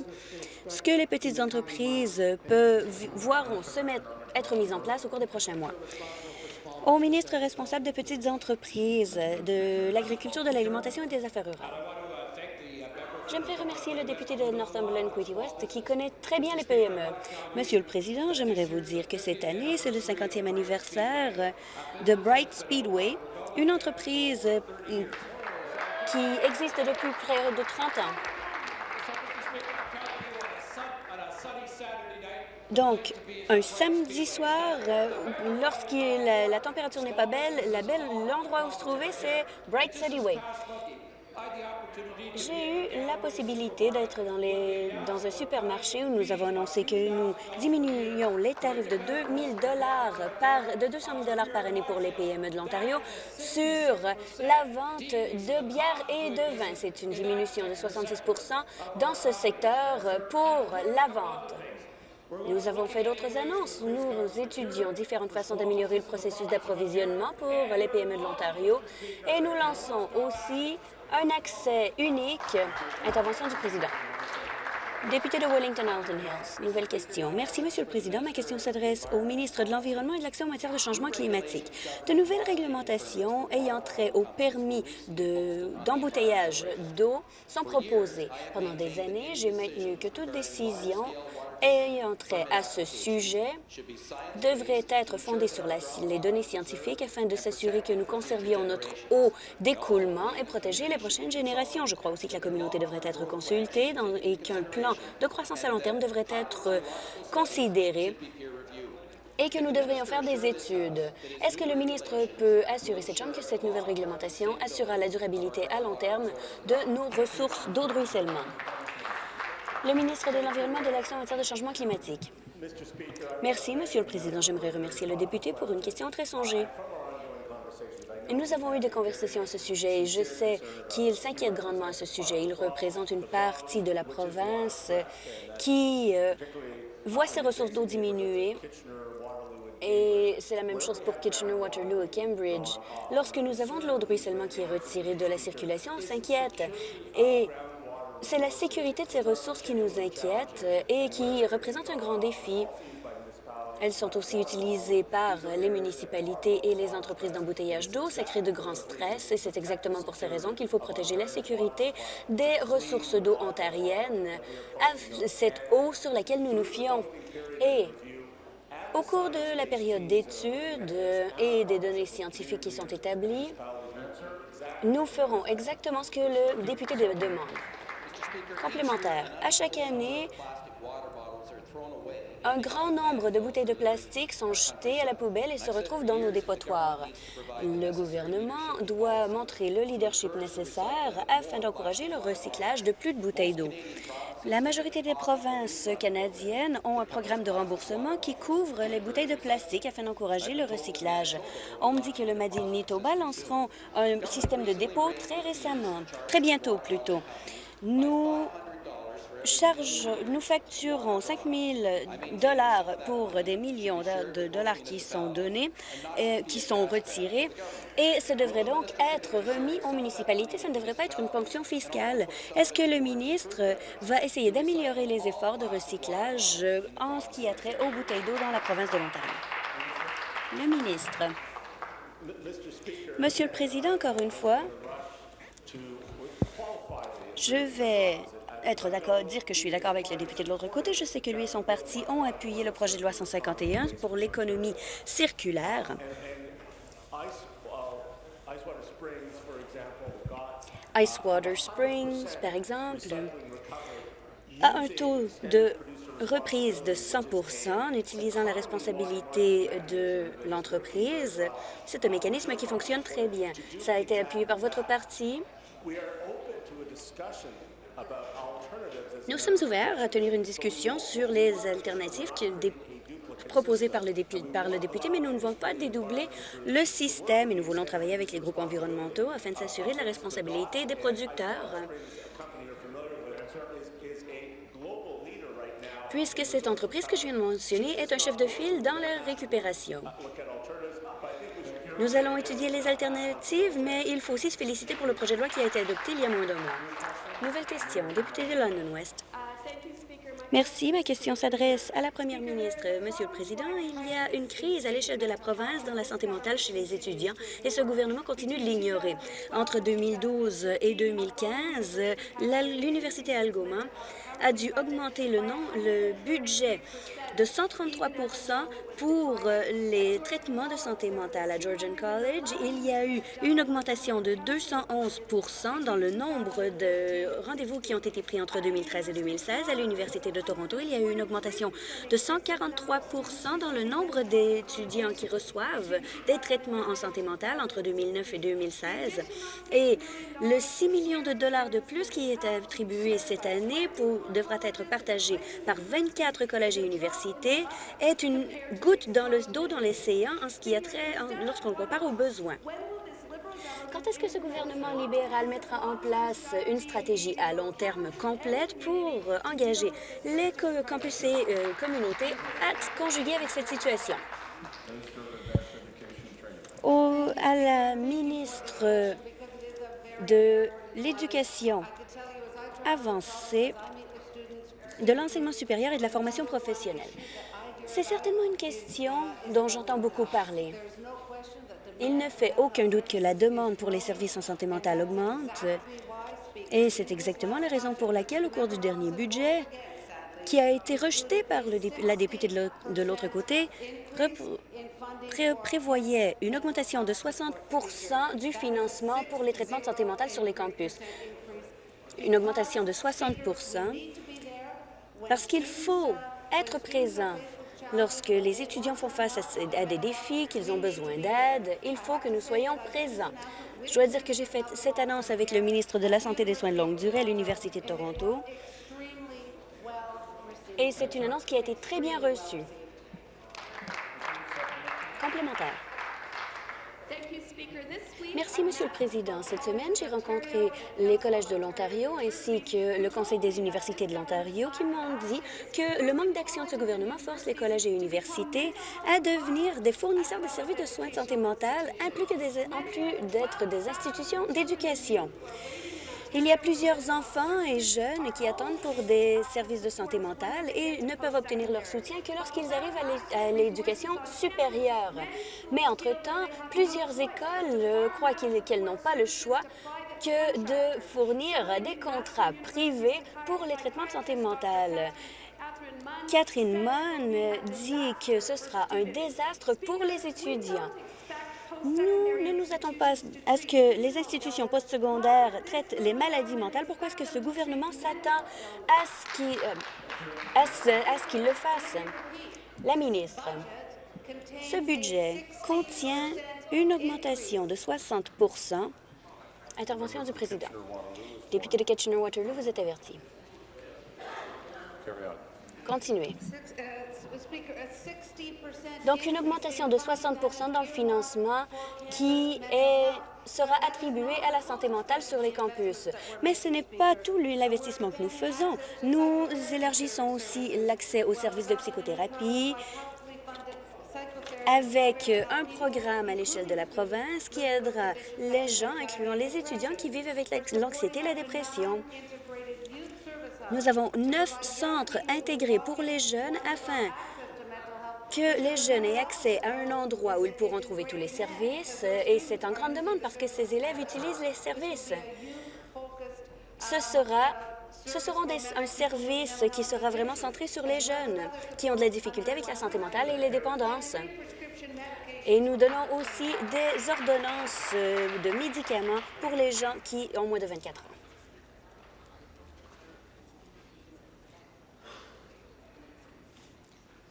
ce que les petites entreprises peuvent voir se mettre, être mises en place au cours des prochains mois? Au ministre responsable des petites entreprises, de l'agriculture, de l'alimentation et des affaires rurales. J'aimerais remercier le député de Northumberland Quitty West qui connaît très bien les PME. Monsieur le Président, j'aimerais vous dire que cette année, c'est le 50e anniversaire de Bright Speedway, une entreprise euh, qui existe depuis près de 30 ans. Donc, un samedi soir, euh, lorsque la, température n'est pas belle, l'endroit où se trouver, c'est Bright City Way. J'ai eu la possibilité d'être dans, dans un supermarché où nous avons annoncé que nous diminuions les tarifs de 2 par, de 200 000 par année pour les PME de l'Ontario sur la vente de bière et de vin. C'est une diminution de 66% dans ce secteur pour la vente. Nous avons fait d'autres annonces. Nous étudions différentes façons d'améliorer le processus d'approvisionnement pour les PME de l'Ontario et nous lançons aussi un accès unique. Intervention du président. Député de Wellington-Alton Hills, nouvelle question. Merci, Monsieur le Président. Ma question s'adresse au ministre de l'Environnement et de l'Action en matière de changement climatique. De nouvelles réglementations ayant trait au permis d'embouteillage d'eau sont proposées. Pendant des années, j'ai maintenu que toute décision ayant trait à ce sujet devrait être fondée sur les données scientifiques afin de s'assurer que nous conservions notre eau d'écoulement et protéger les prochaines générations. Je crois aussi que la communauté devrait être consultée et qu'un plan de croissance à long terme devrait être considéré et que nous devrions faire des études. Est-ce que le ministre peut assurer cette Chambre que cette nouvelle réglementation assurera la durabilité à long terme de nos ressources d'eau de ruissellement? Le ministre de l'Environnement et de l'Action en matière de changement climatique. Merci, Monsieur le Président. J'aimerais remercier le député pour une question très songée. Nous avons eu des conversations à ce sujet et je sais qu'il s'inquiète grandement à ce sujet. Il représente une partie de la province qui euh, voit ses ressources d'eau diminuer et c'est la même chose pour Kitchener, Waterloo et Cambridge. Lorsque nous avons de l'eau de ruissellement qui est retirée de la circulation, on s'inquiète. Et c'est la sécurité de ces ressources qui nous inquiète et qui représente un grand défi. Elles sont aussi utilisées par les municipalités et les entreprises d'embouteillage d'eau. Ça crée de grands stress et c'est exactement pour ces raisons qu'il faut protéger la sécurité des ressources d'eau ontariennes, cette eau sur laquelle nous nous fions. Et au cours de la période d'études et des données scientifiques qui sont établies, nous ferons exactement ce que le député demande. Complémentaire. À chaque année, Un grand nombre de bouteilles de plastique sont jetées à la poubelle et se retrouvent dans nos dépotoirs. Le gouvernement doit montrer le leadership nécessaire afin d'encourager le recyclage de plus de bouteilles d'eau. La majorité des provinces canadiennes ont un programme de remboursement qui couvre les bouteilles de plastique afin d'encourager le recyclage. On me dit que le Manitoba lanceront un système de dépôt très récemment, très bientôt plutôt. Nous facturons 5 000 dollars pour des millions de, dollars qui sont donnés, qui sont retirés, et ça devrait donc être remis aux municipalités. Ça ne devrait pas être une ponction fiscale. Est-ce que le ministre va essayer d'améliorer les efforts de recyclage en ce qui a trait aux bouteilles d'eau dans la province de l'Ontario? Le ministre. Monsieur le Président, encore une fois, je vais être d'accord, dire que je suis d'accord avec le député de l'autre côté. Je sais que lui et son parti ont appuyé le projet de loi 151 pour l'économie circulaire. Icewater Springs, par exemple, a un taux de reprise de 100% en utilisant la responsabilité de l'entreprise. C'est un mécanisme qui fonctionne très bien. Ça a été appuyé par votre parti. Nous sommes ouverts à tenir une discussion sur les alternatives qui, dé, proposées par le, député, par le député, mais nous ne voulons pas dédoubler le système et nous voulons travailler avec les groupes environnementaux afin de s'assurer de la responsabilité des producteurs. puisque cette entreprise que je viens de mentionner est un chef de file dans la récupération. Nous allons étudier les alternatives, mais il faut aussi se féliciter pour le projet de loi qui a été adopté il y a moins d'un mois. Nouvelle question, député de London West. Merci. Ma question s'adresse à la première ministre. Monsieur le Président, il y a une crise à l'échelle de la province dans la santé mentale chez les étudiants et ce gouvernement continue de l'ignorer. Entre 2012 et 2015, l'Université Algoma a dû augmenter le budget de 133% pour euh, les traitements de santé mentale à Georgian College. Il y a eu une augmentation de 211% dans le nombre de rendez-vous qui ont été pris entre 2013 et 2016. À l'Université de Toronto, il y a eu une augmentation de 143% dans le nombre d'étudiants qui reçoivent des traitements en santé mentale entre 2009 et 2016. Et le 6 millions de dollars de plus qui est attribué cette année devra être partagé par 24 collèges et universités est une goutte dans le dos dans l'océan en ce qui lorsqu'on compare aux besoins. Quand est-ce que ce gouvernement libéral mettra en place une stratégie à long terme complète pour engager les campus et euh, communautés à conjuguer avec cette situation? À la ministre de l'Éducation avancée, de l'enseignement supérieur et de la formation professionnelle. C'est certainement une question dont j'entends beaucoup parler. Il ne fait aucun doute que la demande pour les services en santé mentale augmente et c'est exactement la raison pour laquelle, au cours du dernier budget, qui a été rejeté par la députée de l'autre côté, pré prévoyait une augmentation de 60% du financement pour les traitements de santé mentale sur les campus. Une augmentation de 60 parce qu'il faut être présent lorsque les étudiants font face à des défis, qu'ils ont besoin d'aide. Il faut que nous soyons présents. Je dois dire que j'ai fait cette annonce avec le ministre de la Santé et des Soins de longue durée à l'Université de Toronto. Et c'est une annonce qui a été très bien reçue. Complémentaire. Merci, Monsieur le Président. Cette semaine, j'ai rencontré les collèges de l'Ontario ainsi que le Conseil des universités de l'Ontario qui m'ont dit que le manque d'action de ce gouvernement force les collèges et universités à devenir des fournisseurs de services de soins de santé mentale en plus d'être des institutions d'éducation. Il y a plusieurs enfants et jeunes qui attendent pour des services de santé mentale et ne peuvent obtenir leur soutien que lorsqu'ils arrivent à l'éducation supérieure. Mais entre-temps, plusieurs écoles euh, croient qu'elles n'ont pas le choix que de fournir des contrats privés pour les traitements de santé mentale. Catherine Munn dit que ce sera un désastre pour les étudiants. Nous ne nous attendons pas à ce que les institutions postsecondaires traitent les maladies mentales. Pourquoi est-ce que ce gouvernement s'attend à ce qu'il euh, à ce, le fasse? La ministre, ce budget contient une augmentation de 60% Intervention du président. Député de Kitchener-Waterloo, vous êtes averti. Continuez. Donc, une augmentation de 60% dans le financement qui sera attribué à la santé mentale sur les campus. Mais ce n'est pas tout l'investissement que nous faisons. Nous élargissons aussi l'accès aux services de psychothérapie avec un programme à l'échelle de la province qui aidera les gens, incluant les étudiants qui vivent avec l'anxiété et la dépression. Nous avons neuf centres intégrés pour les jeunes afin que les jeunes aient accès à un endroit où ils pourront trouver tous les services. Et c'est en grande demande parce que ces élèves utilisent les services. Ce sera ce sera un service qui sera vraiment centré sur les jeunes qui ont de la difficulté avec la santé mentale et les dépendances. Et nous donnons aussi des ordonnances de médicaments pour les gens qui ont moins de 24 ans.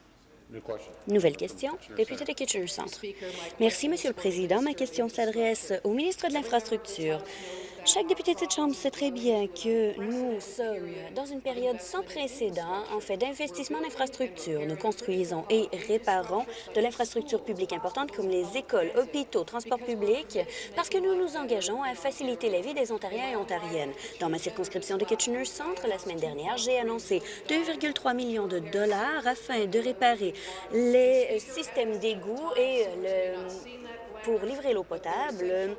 New question. Nouvelle question, député de Kitchener Centre. Merci, Monsieur le Président. Ma question s'adresse au ministre de l'Infrastructure. Chaque député de cette Chambre sait très bien que nous sommes dans une période sans précédent en fait d'investissement en infrastructure. Nous construisons et réparons de l'infrastructure publique importante comme les écoles, hôpitaux, transports publics, parce que nous nous engageons à faciliter la vie des Ontariens et Ontariennes. Dans ma circonscription de Kitchener Centre, la semaine dernière, j'ai annoncé 2,3 millions de dollars afin de réparer les systèmes d'égouts et pour livrer l'eau potable.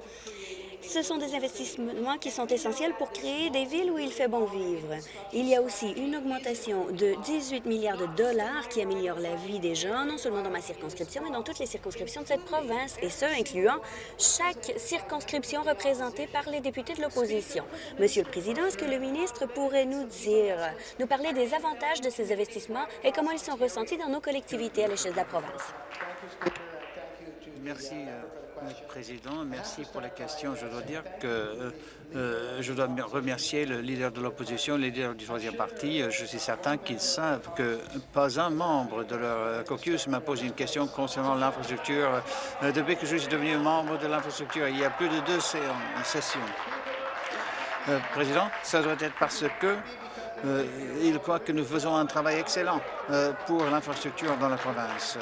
Ce sont des investissements qui sont essentiels pour créer des villes où il fait bon vivre. Il y a aussi une augmentation de 18 milliards de dollars qui améliore la vie des gens, non seulement dans ma circonscription, mais dans toutes les circonscriptions de cette province, et ce, incluant chaque circonscription représentée par les députés de l'opposition. Monsieur le Président, est-ce que le ministre pourrait nous dire, nous parler des avantages de ces investissements et comment ils sont ressentis dans nos collectivités à l'échelle de la province? Merci, euh, Président. Merci pour la question. Je dois dire que euh, euh, je dois me remercier le leader de l'opposition, le leader du troisième parti. Euh, Je suis certain qu'ils savent que pas un membre de leur caucus m'a posé une question concernant l'infrastructure. Depuis que je suis devenu membre de l'infrastructure, il y a plus de deux sessions. Euh, Président, ça doit être parce que il croit que nous faisons un travail excellent pour l'infrastructure dans la province.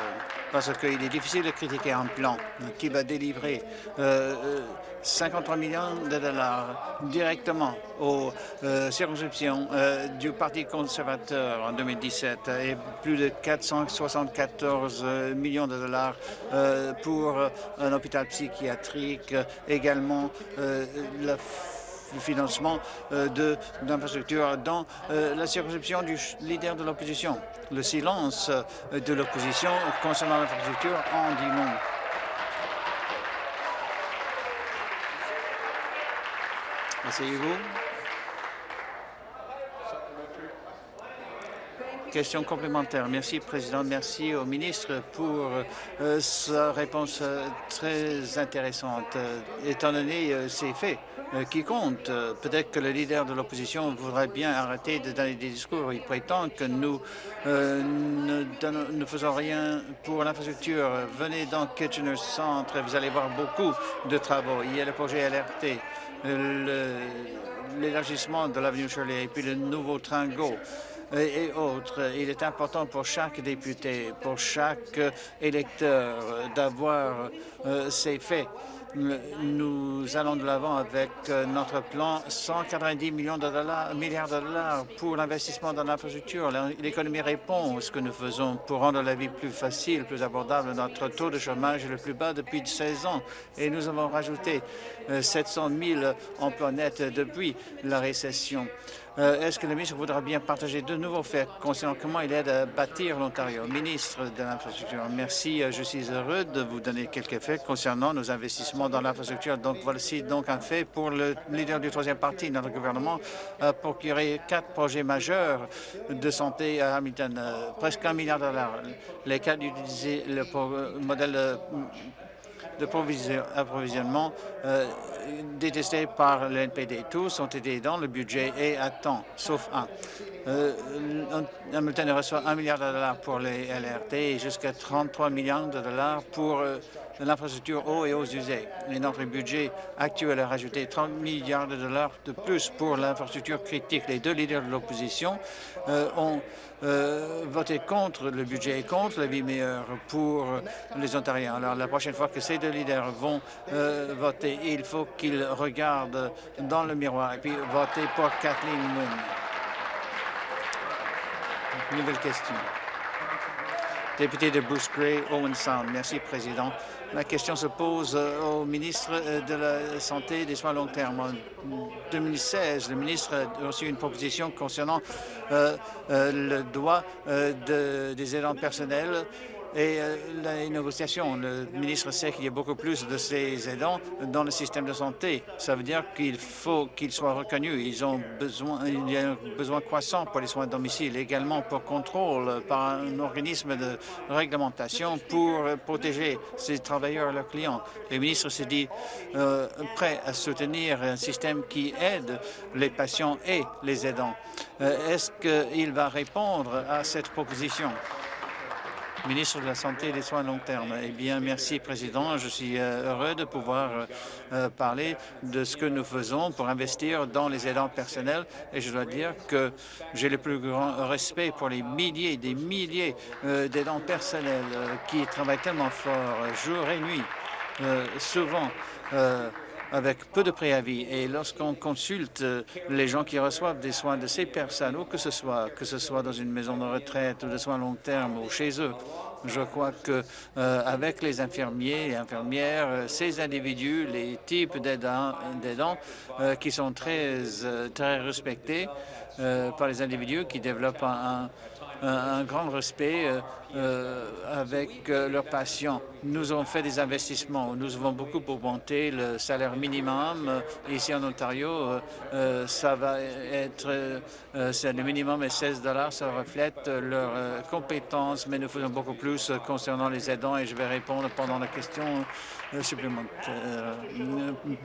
Euh, parce qu'il est difficile de critiquer un plan euh, qui va délivrer euh, euh, 53 millions de dollars directement aux euh, circonscriptions euh, du Parti conservateur en 2017 et plus de 474 euh, millions de dollars euh, pour euh, un hôpital psychiatrique, euh, également euh, la le financement euh, d'infrastructures dans euh, la circonscription du leader de l'opposition. Le silence euh, de l'opposition concernant l'infrastructure en dit long. Asseyez-vous. Question complémentaire. Merci, Président. Merci au ministre pour sa réponse très intéressante. Étant donné ces faits qui comptent, euh, peut-être que le leader de l'opposition voudrait bien arrêter de donner des discours. Il prétend que nous euh, ne, faisons rien pour l'infrastructure. Venez dans Kitchener Centre et vous allez voir beaucoup de travaux. Il y a le projet LRT, euh, l'élargissement de l'avenue Shirley et puis le nouveau train GO et autres. Il est important pour chaque député, pour chaque euh, électeur euh, d'avoir euh, ces faits. Euh, Nous allons de l'avant avec euh, notre plan 190 millions de dollars, milliards de dollars pour l'investissement dans l'infrastructure. L'économie répond à ce que nous faisons pour rendre la vie plus facile, plus abordable. Notre taux de chômage est le plus bas depuis 16 ans et nous avons rajouté euh, 700 000 emplois nets depuis la récession. Euh, Est-ce que le ministre voudra bien partager de nouveaux faits concernant comment il aide à bâtir l'Ontario? Ministre de l'Infrastructure, merci. Euh, Je suis heureux de vous donner quelques faits concernant nos investissements dans l'infrastructure. Donc, voici donc un fait pour le leader du troisième parti. Notre gouvernement a procuré quatre projets majeurs de santé à Hamilton, euh, presque un milliard de dollars. Les cas d'utiliser le modèle euh, d'approvisionnement euh, détestés par l'NPD. Tous ont été dans le budget et à temps, sauf un. Hamilton reçoit 1 milliard de dollars pour les LRT et jusqu'à 33 millions de dollars pour euh, l'infrastructure eau et eaux usées. Et notre budget actuel a rajouté 30 milliards de dollars de plus pour l'infrastructure critique. Les deux leaders de l'opposition euh, ont euh, voté contre le budget et contre la vie meilleure pour les Ontariens. Alors, la prochaine fois que ces deux leaders vont voter, il faut qu'ils regardent dans le miroir et puis voter pour Kathleen Moon. Nouvelle question. Député de Bruce Gray, Owen Sound. Merci, Président. Ma question se pose euh, au ministre euh, de la Santé et des soins long terme. En 2016, le ministre a reçu une proposition concernant euh, le droit des aidants personnels et euh, les négociations. Le ministre sait qu'il y a beaucoup plus de ces aidants dans le système de santé. Ça veut dire qu'il faut qu'ils soient reconnus. Ils ont besoin, il y a un besoin croissant pour les soins à domicile, également pour contrôle par un organisme de réglementation pour protéger ces travailleurs et leurs clients. Le ministre s'est dit euh, prêt à soutenir un système qui aide les patients et les aidants. Euh, Est-ce qu'il va répondre à cette proposition? Ministre de la Santé et des Soins à long terme. Eh bien, merci, Président. Je suis euh, heureux de pouvoir euh, euh, parler de ce que nous faisons pour investir dans les aidants personnels. Et je dois dire que j'ai le plus grand respect pour les milliers et des milliers d'aidants personnels qui travaillent tellement fort, jour et nuit, souvent avec peu de préavis. Et lorsqu'on consulte les gens qui reçoivent des soins de ces personnes, où que ce soit, que ce soit dans une maison de retraite ou de soins long terme ou chez eux, je crois que euh, avec les infirmiers et infirmières, euh, ces individus, les types d'aidants euh, qui sont très, très respectés par les individus qui développent un, un grand respect euh, avec euh, leurs patients. Nous avons fait des investissements. Nous avons beaucoup augmenté le salaire minimum. Euh, ici en Ontario, ça va être le minimum est 16 dollars. Ça reflète leurs compétences, mais nous faisons beaucoup plus concernant les aidants et je vais répondre pendant la question supplémentaire.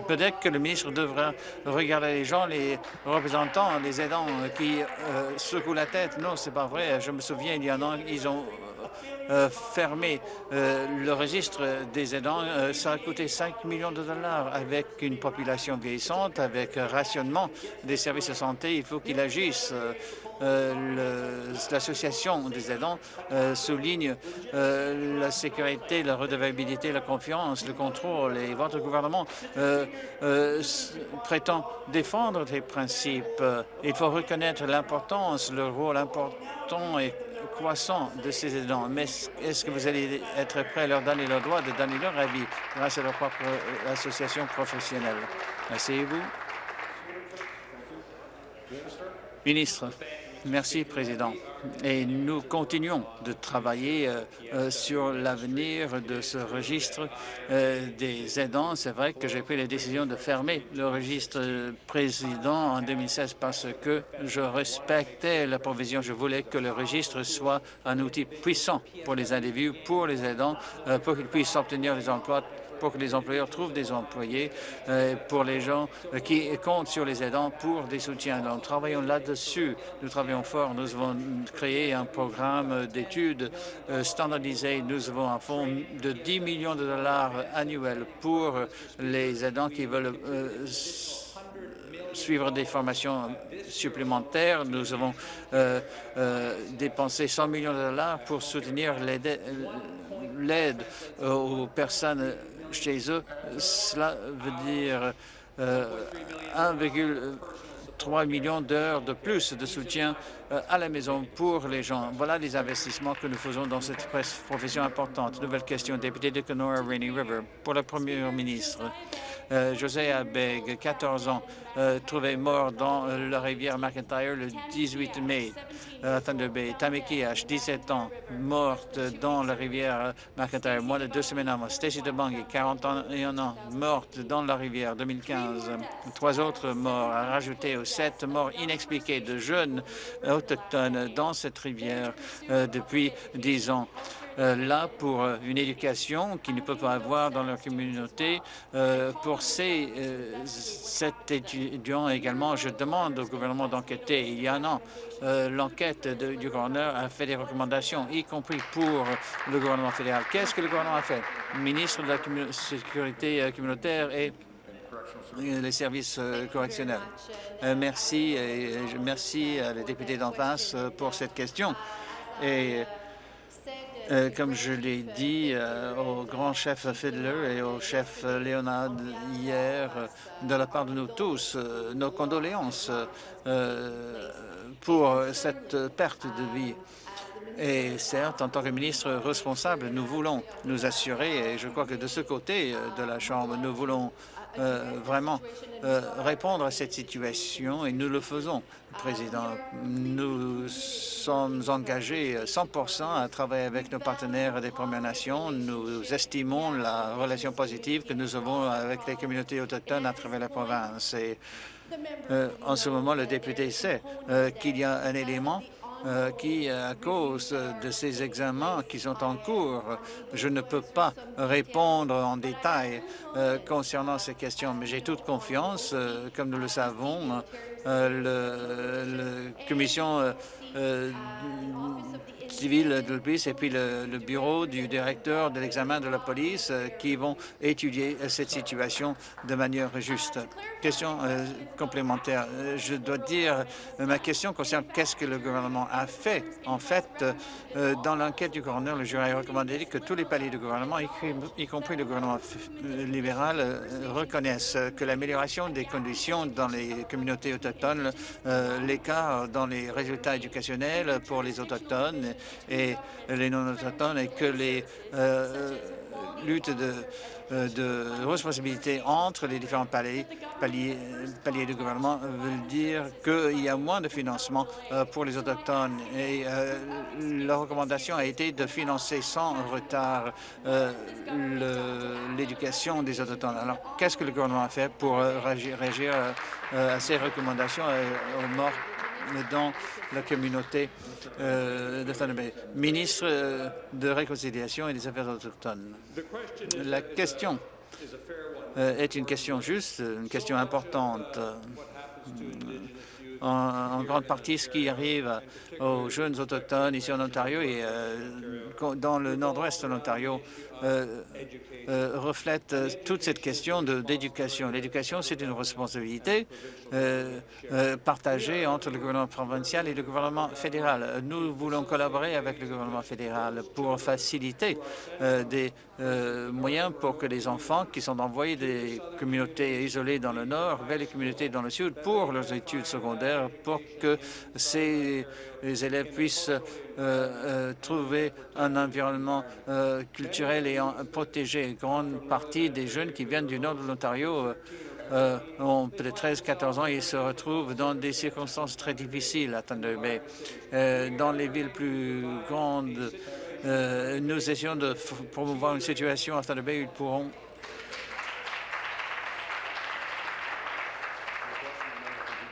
Peut-être que le ministre devrait regarder les gens, les représentants, les aidants qui secouent la tête. Non, c'est pas vrai. Je me souviens, il y a, ils ont euh, fermer euh, le registre des aidants, euh, ça a coûté 5 millions de dollars. Avec une population vieillissante, avec rationnement des services de santé, il faut qu'il agisse. L'association des aidants souligne la sécurité, la redevabilité, la confiance, le contrôle. Et votre gouvernement prétend défendre ces principes. Il faut reconnaître l'importance, le rôle important et croissant de ces aidants. Mais est-ce que vous allez être prêt à leur donner le droit de donner leur avis grâce à leur propre euh, association professionnelle? Asseyez-vous. Ministre. Merci, Président. Et nous continuons de travailler euh, euh, sur l'avenir de ce registre euh, des aidants. C'est vrai que j'ai pris la décision de fermer le registre président en 2016 parce que je respectais la provision. Je voulais que le registre soit un outil puissant pour les individus, pour les aidants, pour qu'ils puissent obtenir des emplois pour que les employeurs trouvent des employés, euh, pour les gens euh, qui comptent sur les aidants pour des soutiens. Nous travaillons là-dessus. Nous travaillons fort. Nous avons créé un programme d'études euh, standardisé. Nous avons un fonds de 10 millions de dollars annuels pour les aidants qui veulent suivre des formations supplémentaires. Nous avons dépensé 100 millions de dollars pour soutenir l'aide aux personnes chez eux. Cela veut dire 1,3 euh, million d'heures de plus de soutien euh, à la maison pour les gens. Voilà les investissements que nous faisons dans cette profession importante. Nouvelle question, député de Kenora Rainy River. Pour le Premier ministre, euh, José Abeg, 14 ans, trouvé mort dans la rivière McIntyre le 18 mai. Thunder Bay. Tamiki H, 17 ans, morte dans la rivière McIntyre, moins de deux semaines avant. Stacy DeBangi, 41 ans, morte dans la rivière 2015. Trois autres morts, à aux sept morts inexpliquées de jeunes autochtones dans cette rivière euh, depuis dix ans. Là pour une éducation qu'ils ne peuvent pas avoir dans leur communauté. pour ces cet étudiant également, je demande au gouvernement d'enquêter. Il y a un an, l'enquête du gouverneur a fait des recommandations, y compris pour le gouvernement fédéral. Qu'est-ce que le gouvernement a fait? ministre de la Sécurité communautaire et les services correctionnels. merci et merci à la députée d'en face pour cette question. Comme je l'ai dit au grand chef Fiddler et au chef Léonard hier, de la part de nous tous, nos condoléances pour cette perte de vie. Et certes, en tant que ministre responsable, nous voulons nous assurer, et je crois que de ce côté de la Chambre, nous voulons vraiment répondre à cette situation et nous le faisons. Président, nous sommes engagés 100% à travailler avec nos partenaires des Premières Nations. Nous estimons la relation positive que nous avons avec les communautés autochtones à travers la province. Et en ce moment, le député sait qu'il y a un élément qui, à cause de ces examens qui sont en cours, je ne peux pas répondre en détail concernant ces questions, mais j'ai toute confiance, comme nous le savons, la commission civile de police et puis le, bureau du directeur de l'examen de la police qui vont étudier cette situation de manière juste. Question complémentaire. Je dois dire, ma question concerne qu'est-ce que le gouvernement a fait. En fait, dans l'enquête du gouverneur, le jury a recommandé que tous les paliers du gouvernement, y compris le gouvernement libéral, reconnaissent que l'amélioration des conditions dans les communautés autochtones, l'écart dans les résultats éducationnels pour les autochtones et les non-autochtones et que les luttes de, de responsabilité entre les différents paliers, paliers, paliers du gouvernement veulent dire qu'il y a moins de financement pour les Autochtones. Et la recommandation a été de financer sans retard l'éducation des Autochtones. Alors, qu'est-ce que le gouvernement a fait pour réagir, réagir à ces recommandations aux morts dans la communauté Bay. Ministre de Réconciliation et des Affaires autochtones. La question est une question juste, une question importante. En, grande partie, ce qui arrive aux jeunes autochtones ici en Ontario et dans le nord-ouest de l'Ontario reflète toute cette question d'éducation. L'éducation, c'est une responsabilité partagée entre le gouvernement provincial et le gouvernement fédéral. Nous voulons collaborer avec le gouvernement fédéral pour faciliter des moyens pour que les enfants qui sont envoyés des communautés isolées dans le nord vers les communautés dans le sud pour leurs études secondaires, pour que ces élèves puissent trouver un environnement culturel et protégé. Une grande partie des jeunes qui viennent du nord de l'Ontario ont peut-être 13-14 ans et se retrouvent dans des circonstances très difficiles à Thunder Bay. dans les villes plus grandes, nous essayons de promouvoir une situation à Thunder Bay où ils pourront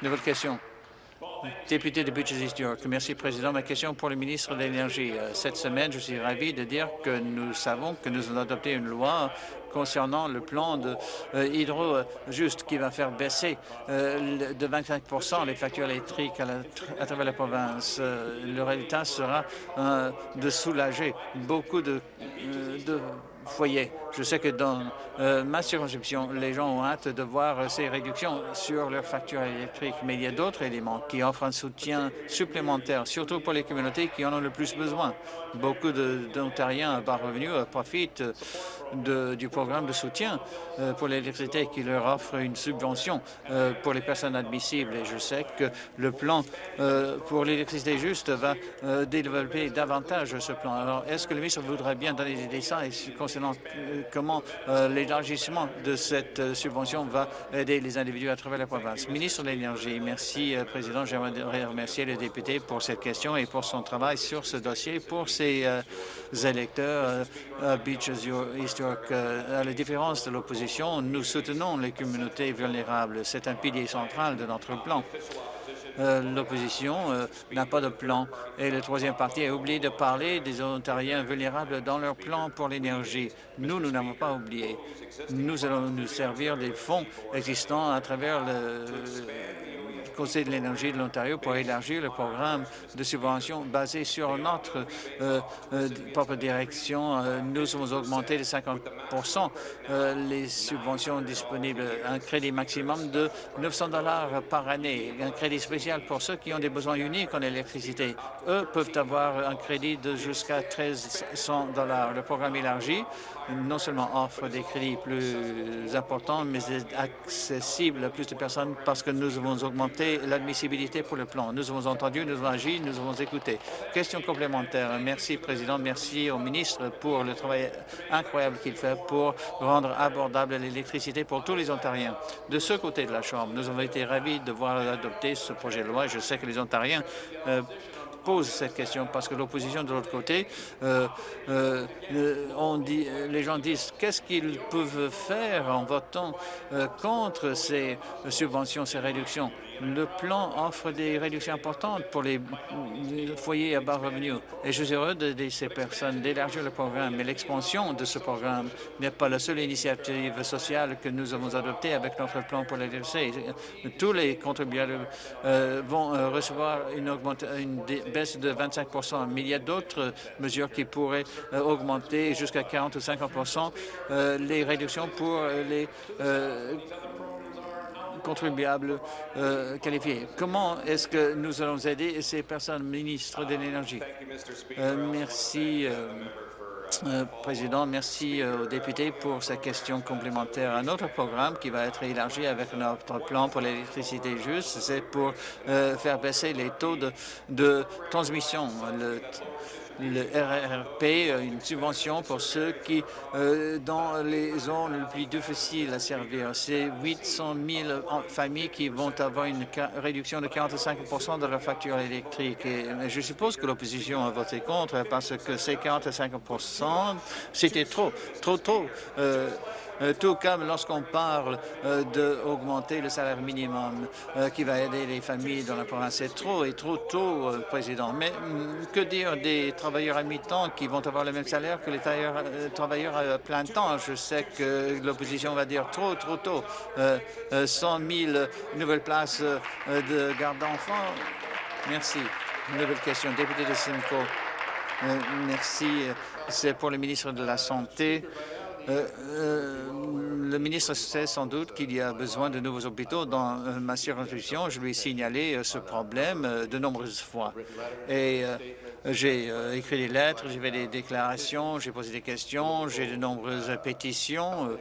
Nouvelle question. Député de East York. Merci, Président. Ma question pour le ministre de l'Énergie. Cette semaine, je suis ravi de dire que nous savons que nous avons adopté une loi concernant le plan de hydro juste qui va faire baisser de 25% les factures électriques à, travers la province. le résultat sera de soulager beaucoup de, de Je sais que dans ma circonscription, les gens ont hâte de voir ces réductions sur leurs factures électriques, mais il y a d'autres éléments qui offrent un soutien supplémentaire, surtout pour les communautés qui en ont le plus besoin. Beaucoup d'Ontariens à bas revenus profitent de, du programme de soutien pour l'électricité qui leur offre une subvention pour les personnes admissibles. Et je sais que le plan pour l'électricité juste va développer davantage ce plan. Alors, est-ce que le ministre voudrait bien donner des dessins concernant comment l'élargissement de cette subvention va aider les individus à travers la province. Ministre de l'Énergie, merci, Président. J'aimerais remercier le député pour cette question et pour son travail sur ce dossier pour ses électeurs à Beaches York. À la différence de l'opposition, nous soutenons les communautés vulnérables. C'est un pilier central de notre plan. L'opposition n'a pas de plan. Et le troisième parti a oublié de parler des Ontariens vulnérables dans leur plan pour l'énergie. Nous, nous n'avons pas oublié. Nous allons nous servir des fonds existants à travers le De l'énergie de l'Ontario pour élargir le programme de subvention basé sur notre euh, euh, propre direction. Euh, nous avons augmenté de 50% les subventions disponibles, un crédit maximum de 900 dollars par année, un crédit spécial pour ceux qui ont des besoins uniques en électricité. Eux peuvent avoir un crédit de jusqu'à 1300 dollars. Le programme élargi non seulement offre des crédits plus importants, mais accessibles à plus de personnes parce que nous avons augmenté l'admissibilité pour le plan. Nous avons entendu, nous avons agi, nous avons écouté. Question complémentaire. Merci, Président. Merci au ministre pour le travail incroyable qu'il fait pour rendre abordable l'électricité pour tous les Ontariens. De ce côté de la Chambre, nous avons été ravis de voir adopter ce projet de loi. Je sais que les Ontariens euh, pose cette question parce que l'opposition de l'autre côté, euh, euh, on dit, les gens disent qu'est-ce qu'ils peuvent faire en votant contre ces subventions, ces réductions? Le plan offre des réductions importantes pour les foyers à bas revenus et je suis heureux d'aider ces personnes d'élargir le programme. Mais l'expansion de ce programme n'est pas la seule initiative sociale que nous avons adoptée avec notre plan pour l'électricité. Tous les contribuables euh, vont euh, recevoir une, une, baisse de 25% mais il y a d'autres mesures qui pourraient euh, augmenter jusqu'à 40 ou 50% les réductions pour les contribuables euh, qualifiés. Comment est-ce que nous allons aider ces personnes, ministres de l'Énergie? Euh, merci. Euh, Président, merci aux députés pour cette question complémentaire. Un autre programme qui va être élargi avec notre plan pour l'électricité juste, c'est pour faire baisser les taux de, de transmission. Le, le RRP, euh, une subvention pour ceux qui, euh, dans les zones les plus difficiles à servir. C'est 800 000 familles qui vont avoir une réduction de 45% de leur facture électrique. Et je suppose que l'opposition a voté contre parce que ces 45% c'était trop, trop, trop. Euh, tout comme lorsqu'on parle euh, d'augmenter le salaire minimum euh, qui va aider les familles dans la province. C'est trop et trop tôt, Président. Mais mm, que dire des travailleurs à mi-temps qui vont avoir le même salaire que les travailleurs à plein temps? Je sais que l'opposition va dire trop, trop tôt. 100 000 nouvelles places de garde d'enfants. Merci. nouvelle question. Député de Simcoe. merci. C'est pour le ministre de la Santé. Euh, euh, le ministre sait sans doute qu'il y a besoin de nouveaux hôpitaux dans euh, ma circonscription. Je lui ai signalé ce problème de nombreuses fois. Et j'ai écrit des lettres, j'ai fait des déclarations, j'ai posé des questions, j'ai de nombreuses pétitions.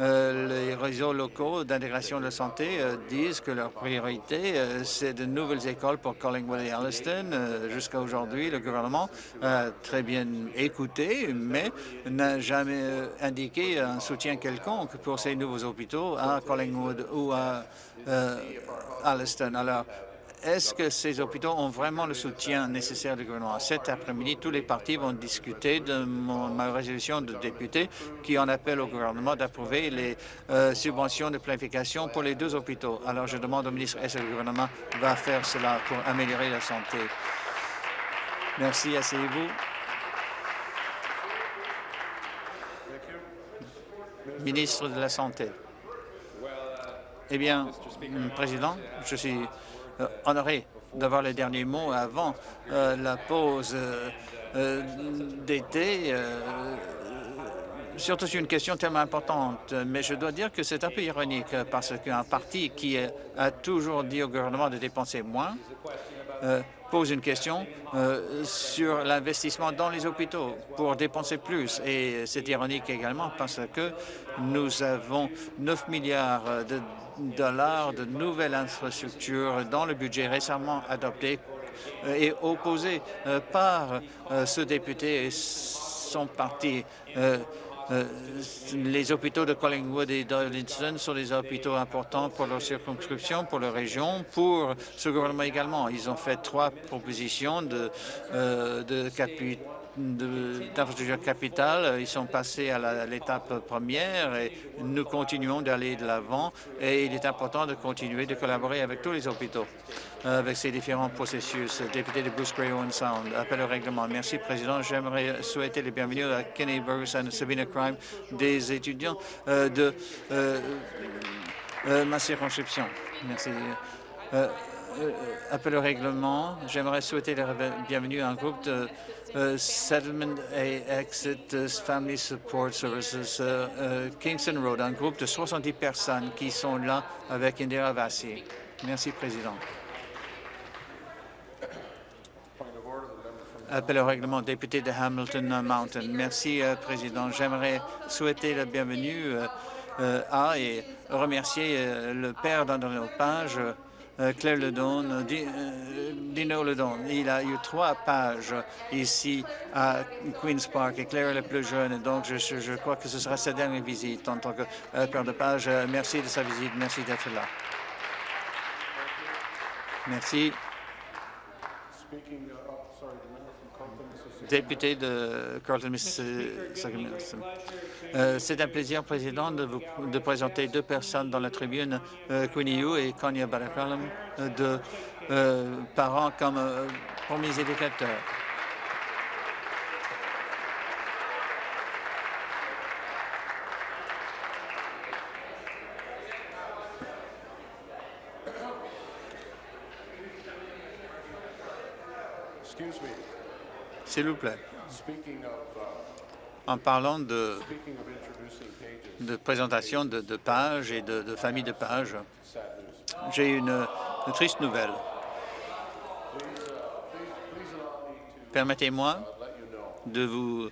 Euh, les réseaux locaux d'intégration de la santé euh, disent que leur priorité, euh, c'est de nouvelles écoles pour Collingwood et Alliston. Jusqu'à aujourd'hui, le gouvernement a très bien écouté, mais n'a jamais indiqué un soutien quelconque pour ces nouveaux hôpitaux à Collingwood ou à Alliston. Alors, est-ce que ces hôpitaux ont vraiment le soutien nécessaire du gouvernement? Cet après-midi, tous les partis vont discuter de ma résolution de député qui en appelle au gouvernement d'approuver les euh, subventions de planification pour les deux hôpitaux. Alors, je demande au ministre, est-ce que le gouvernement va faire cela pour améliorer la santé? Merci, asseyez-vous. Ministre de la Santé. Eh bien, Président, je suis honoré d'avoir les derniers mots avant euh, la pause euh, d'été. Surtout sur une question tellement importante, mais je dois dire que c'est un peu ironique parce qu'un parti qui a toujours dit au gouvernement de dépenser moins pose une question sur l'investissement dans les hôpitaux pour dépenser plus. Et c'est ironique également parce que nous avons 9 milliards de dollars de nouvelles infrastructures dans le budget récemment adopté euh, et opposé euh, par euh, ce député et son parti. Les hôpitaux de Collingwood et d'Arlington sont des hôpitaux importants pour leur circonscription, pour leur région, pour ce gouvernement également. Ils ont fait trois propositions de, de d'infrastructures capitales. Ils sont passés à l'étape première et nous continuons d'aller de l'avant et il est important de continuer de collaborer avec tous les hôpitaux avec ces différents processus. Député de Bruce Gray Owen Sound, appel au règlement. Merci, Président. J'aimerais souhaiter les bienvenus à Kenny Ferguson et Sabina Crime, des étudiants euh, de euh, euh, ma circonscription. Merci. appel au règlement. J'aimerais souhaiter la bienvenue à un groupe de Settlement et Exit Family Support Services Kingston Road, un groupe de 70 personnes qui sont là avec Indira Vassi. Merci, Président. Appel au règlement, député de Hamilton Mountain. Merci, euh, Président. J'aimerais souhaiter la bienvenue euh, euh, à et remercier le père d'André Page, Claire Ledon, Dino Ledon. Il a eu trois pages ici à Queen's Park et Claire est la plus jeune. Donc, je, je, crois que ce sera sa dernière visite en tant que père de page. Merci de sa visite. Merci d'être là. Merci. Député de Carlton, euh, C'est un plaisir, Président, de vous présenter deux personnes dans la tribune, euh, Queenie et Konya Barakalam, de euh, parents comme euh, premiers éducateurs. S'il vous plaît. En parlant de, présentation de, pages et de, familles de pages, j'ai une, triste nouvelle. Permettez-moi de vous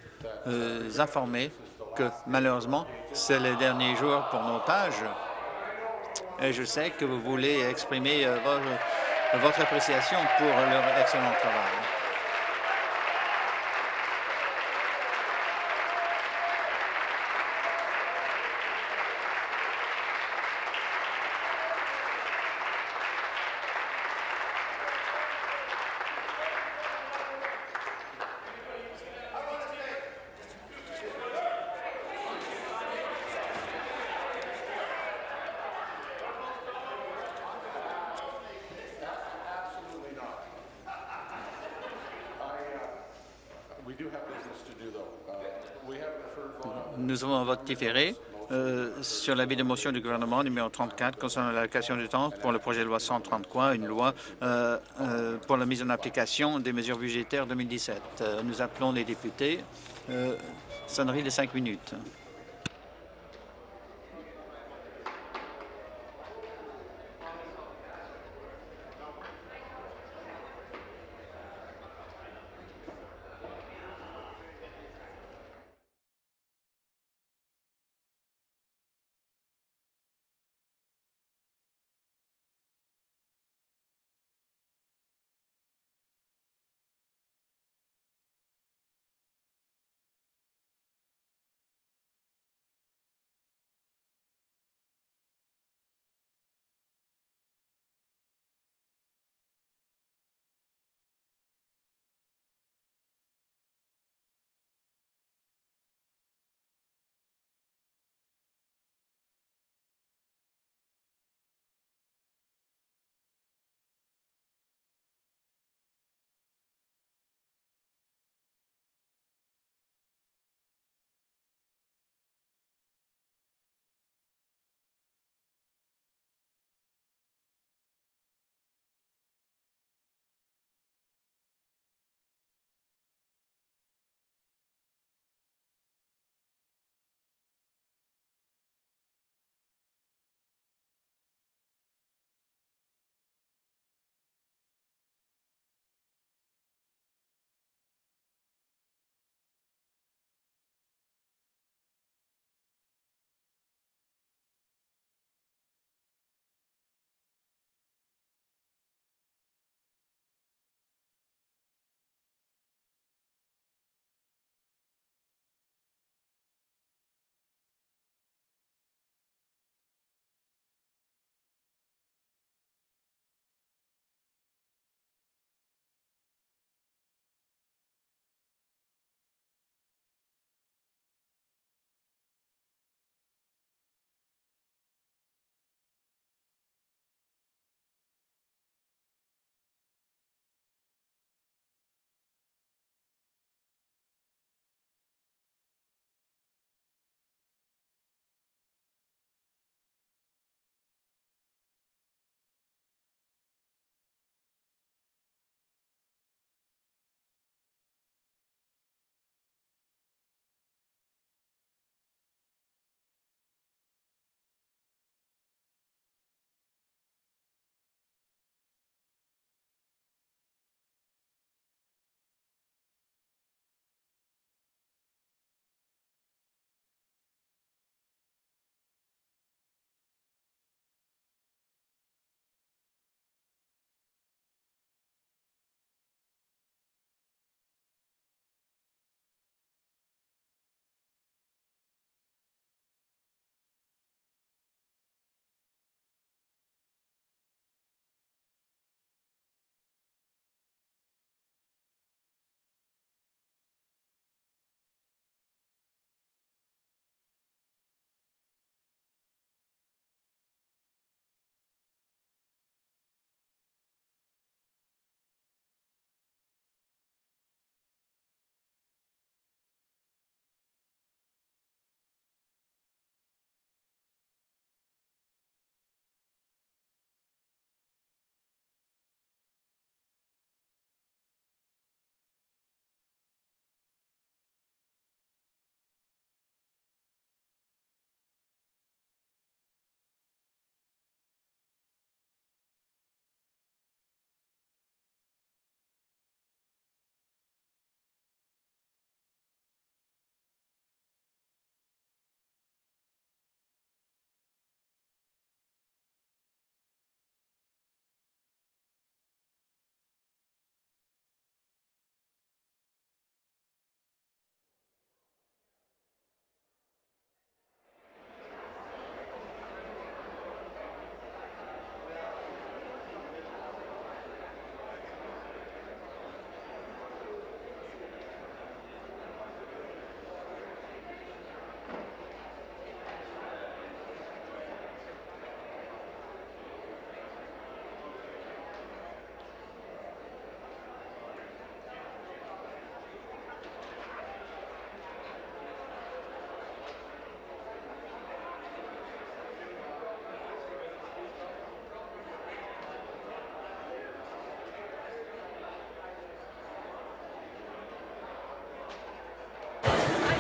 euh, informer que malheureusement, c'est le dernier jour pour nos pages. Et je sais que vous voulez exprimer euh, votre appréciation pour leur excellent travail. Nous avons un différé euh, sur l'avis de motion du gouvernement numéro 34 concernant l'allocation du temps pour le projet de loi 133, une loi euh, euh, pour la mise en application des mesures budgétaires 2017. nous appelons les députés. sonnerie de cinq minutes.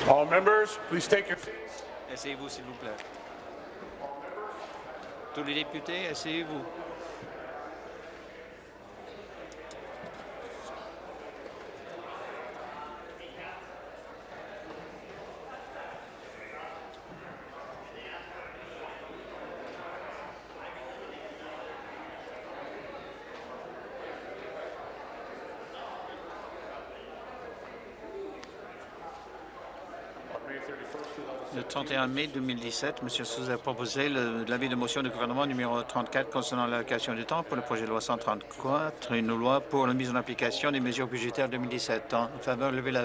All members, please take your seats. Asseyez-vous, s'il vous plaît. Tous les députés, asseyez-vous. 31 mai 2017, M. Souza a proposé le- l'avis de motion du gouvernement numéro 34 concernant l'allocation du temps pour le projet de loi 134, une loi pour la mise en application des mesures budgétaires 2017. En faveur, levez la...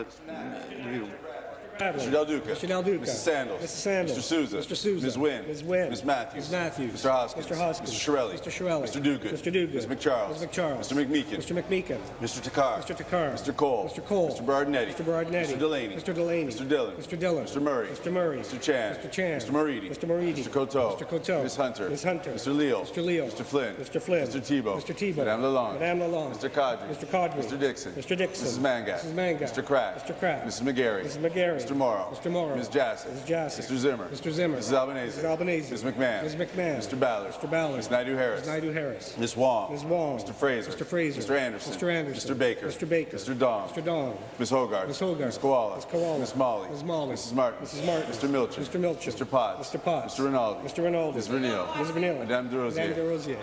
levez-vous. Mr. Del Duca. Mr. Del Duca. Mrs. Sandals. Mrs. Sandals. Mr. Souza. Mr. Souza. Ms. Wynn. Ms. Wynn. Ms. Matthews. Ms. Matthews. Mr. Hoskins. Mr. Hoskins. Mr. Shirelli. Mr. Shirelli. Mr. Duguid. Mr. Duguid. Ms. McCharles. Ms. McCharles. Mr. McMeekin. Mr. McMeekin. Mr. Takar. Mr. Takar. Mr. Cole. Mr. Cole. Mr. Bardinetti. Mr. Bardinetti. Mr. Delaney. Mr. Delaney. Mr. Dillon. Mr. Dillon. Mr. Murray. Mr. Murray. Mr. Chan. Mr. Chan. Mr. Moridi. Mr. Moridi. Mr. Coteau. Mr. Coteau. Ms. Hunter. Ms. Hunter. Mr. Leal. Mr. Leal. Mr. Flynn. Mr. Flynn. Mr. Tebow. Mr. Tebow. Madame Lalonde. Madame Lalonde. Mr. Cadre. Mr. Cadre. Mr. Dixon. Mr. Dixon. Mrs. Mangat. Mrs. Mangat. Mr. Kraft. Mr. Kraft. Mrs. McGarry. Mrs. McGarry. Mr. Morrow. Mr. Morrow. Ms. Jassy. Ms. Jassy. Mr. Zimmer. Mr. Zimmer. Mrs. Albanese. Mrs. Albanese. Ms. McMahon. Ms. McMahon. Mr. Ballard. Mr. Ballard. Ms. Naidu-Harris. Ms. Naidu-Harris. Ms. Wong. Ms. Wong. Mr. Fraser. Mr. Fraser. Mr. Anderson. Mr. Anderson. Mr. Baker. Mr. Baker. Mr. Dong. Mr. Dong. Ms. Hogarth. Ms. Hogarth. Ms. Koala. Ms. Koala. Ms. Molly. Ms. Molly. Mrs. Martin. Mrs. Martin. Mr. Milchin. Mr. Milchin. Mr. Potts. Mr. Potts. Mr. Rinaldi. Mr. Rinaldi. Ms. Vernil. Ms. Vanilla. Madame Des Rosiers. Madame Des Rosiers.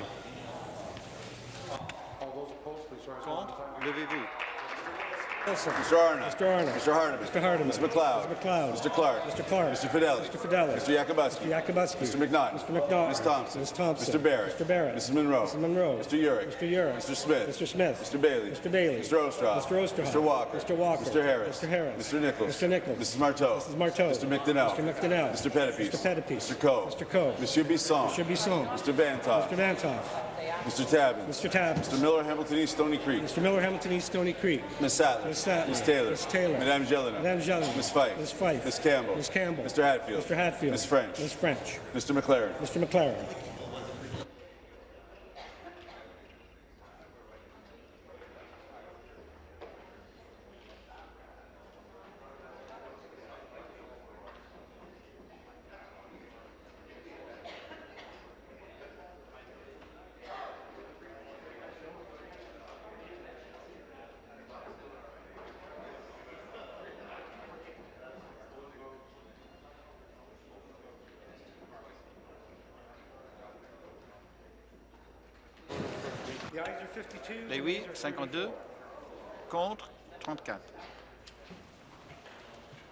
all those opposed, please rise. Contre, levez-vous. Wilson. Mr. Arnott. Mr. Arnott. Mr. Hardeman. Mr. Hardeman. Ms. McLeod. Mr. McLeod. Mr. Clark. Mr. Clark. Mr. Fidelli. Mr. Fidelli. Mr. Yakubowski. Mr. Yakubowski. Mr. McNaught. Mr. McNaught. Ms. Thompson. Ms. Thompson. Mr. Barrett. Mr. Barrett. Mrs. Monroe. Mrs. Monroe. Mr. Urick. Mr. Urick. Mr. Smith. Mr. Smith. Mr. Bailey. Mr. Bailey. Mr. Ostroff. Mr. Ostroff. Mr. Walker. Mr. Walker. Mr. Harris. Mr. Harris. Mr. Nichols. Mr. Nichols. Mrs. Marteau. Mrs. Marteau. Mr. McDonnell. Mr. McDonnell. Mr. Pettipies. Mr. Pettipies. Mr. Coe. Mr. Coe. Mr. Bisson. Mr. Bisson. Mr. Vantoff. Mr. Vantoff. Mr. Tabbins. Mr. Tabbins. Mr. Miller, Hamilton East, Stony Creek. Mr. Miller, Hamilton East, Stony Creek. Ms. Sattler. Ms. Sattler. Ms. Taylor. Ms. Taylor. Madame Jelena. Madame Jelena. Ms. Fife. Ms. Fife. Ms. Campbell. Ms. Campbell. Mr. Hatfield. Mr. Hatfield. Ms. French. Ms. French. Mr. McLaren. Mr. McLaren. 52. Contre, 34.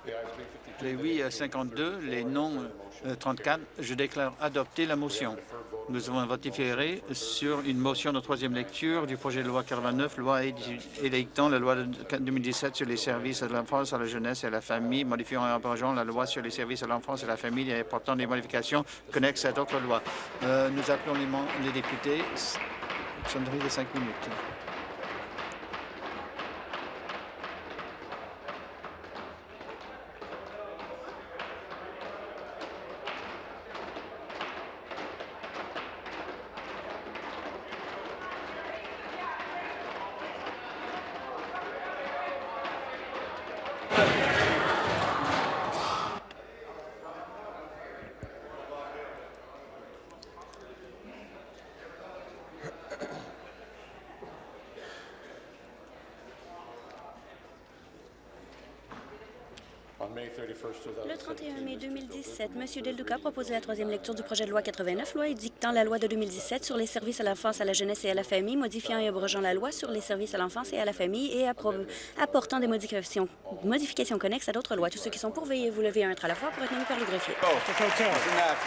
The ayes being 52, Les oui, euh, 52. Les non, euh, 34. Je déclare adopter la motion. Nous avons voté sur une motion de troisième lecture du projet de loi 89, loi édictant la loi de 2017 sur les services à l'enfance, à la jeunesse et à la famille, modifiant et abrogeant la loi sur les services à l'enfance et à la famille et apportant des modifications connexes à d'autres lois. Euh, nous appelons les, les députés. Sonnerie de cinq minutes. 2017, M. Del Duca propose la troisième lecture du projet de loi 89, loi édictant la loi de 2017 sur les services à l'enfance, à la jeunesse et à la famille, modifiant et abrogeant la loi sur les services à l'enfance et à la famille et apportant des modifications, modifications connexes à d'autres lois. Tous ceux qui sont pour, veuillez vous lever un à la fois pour être nommés par le greffier. Oh. Mr. Mr.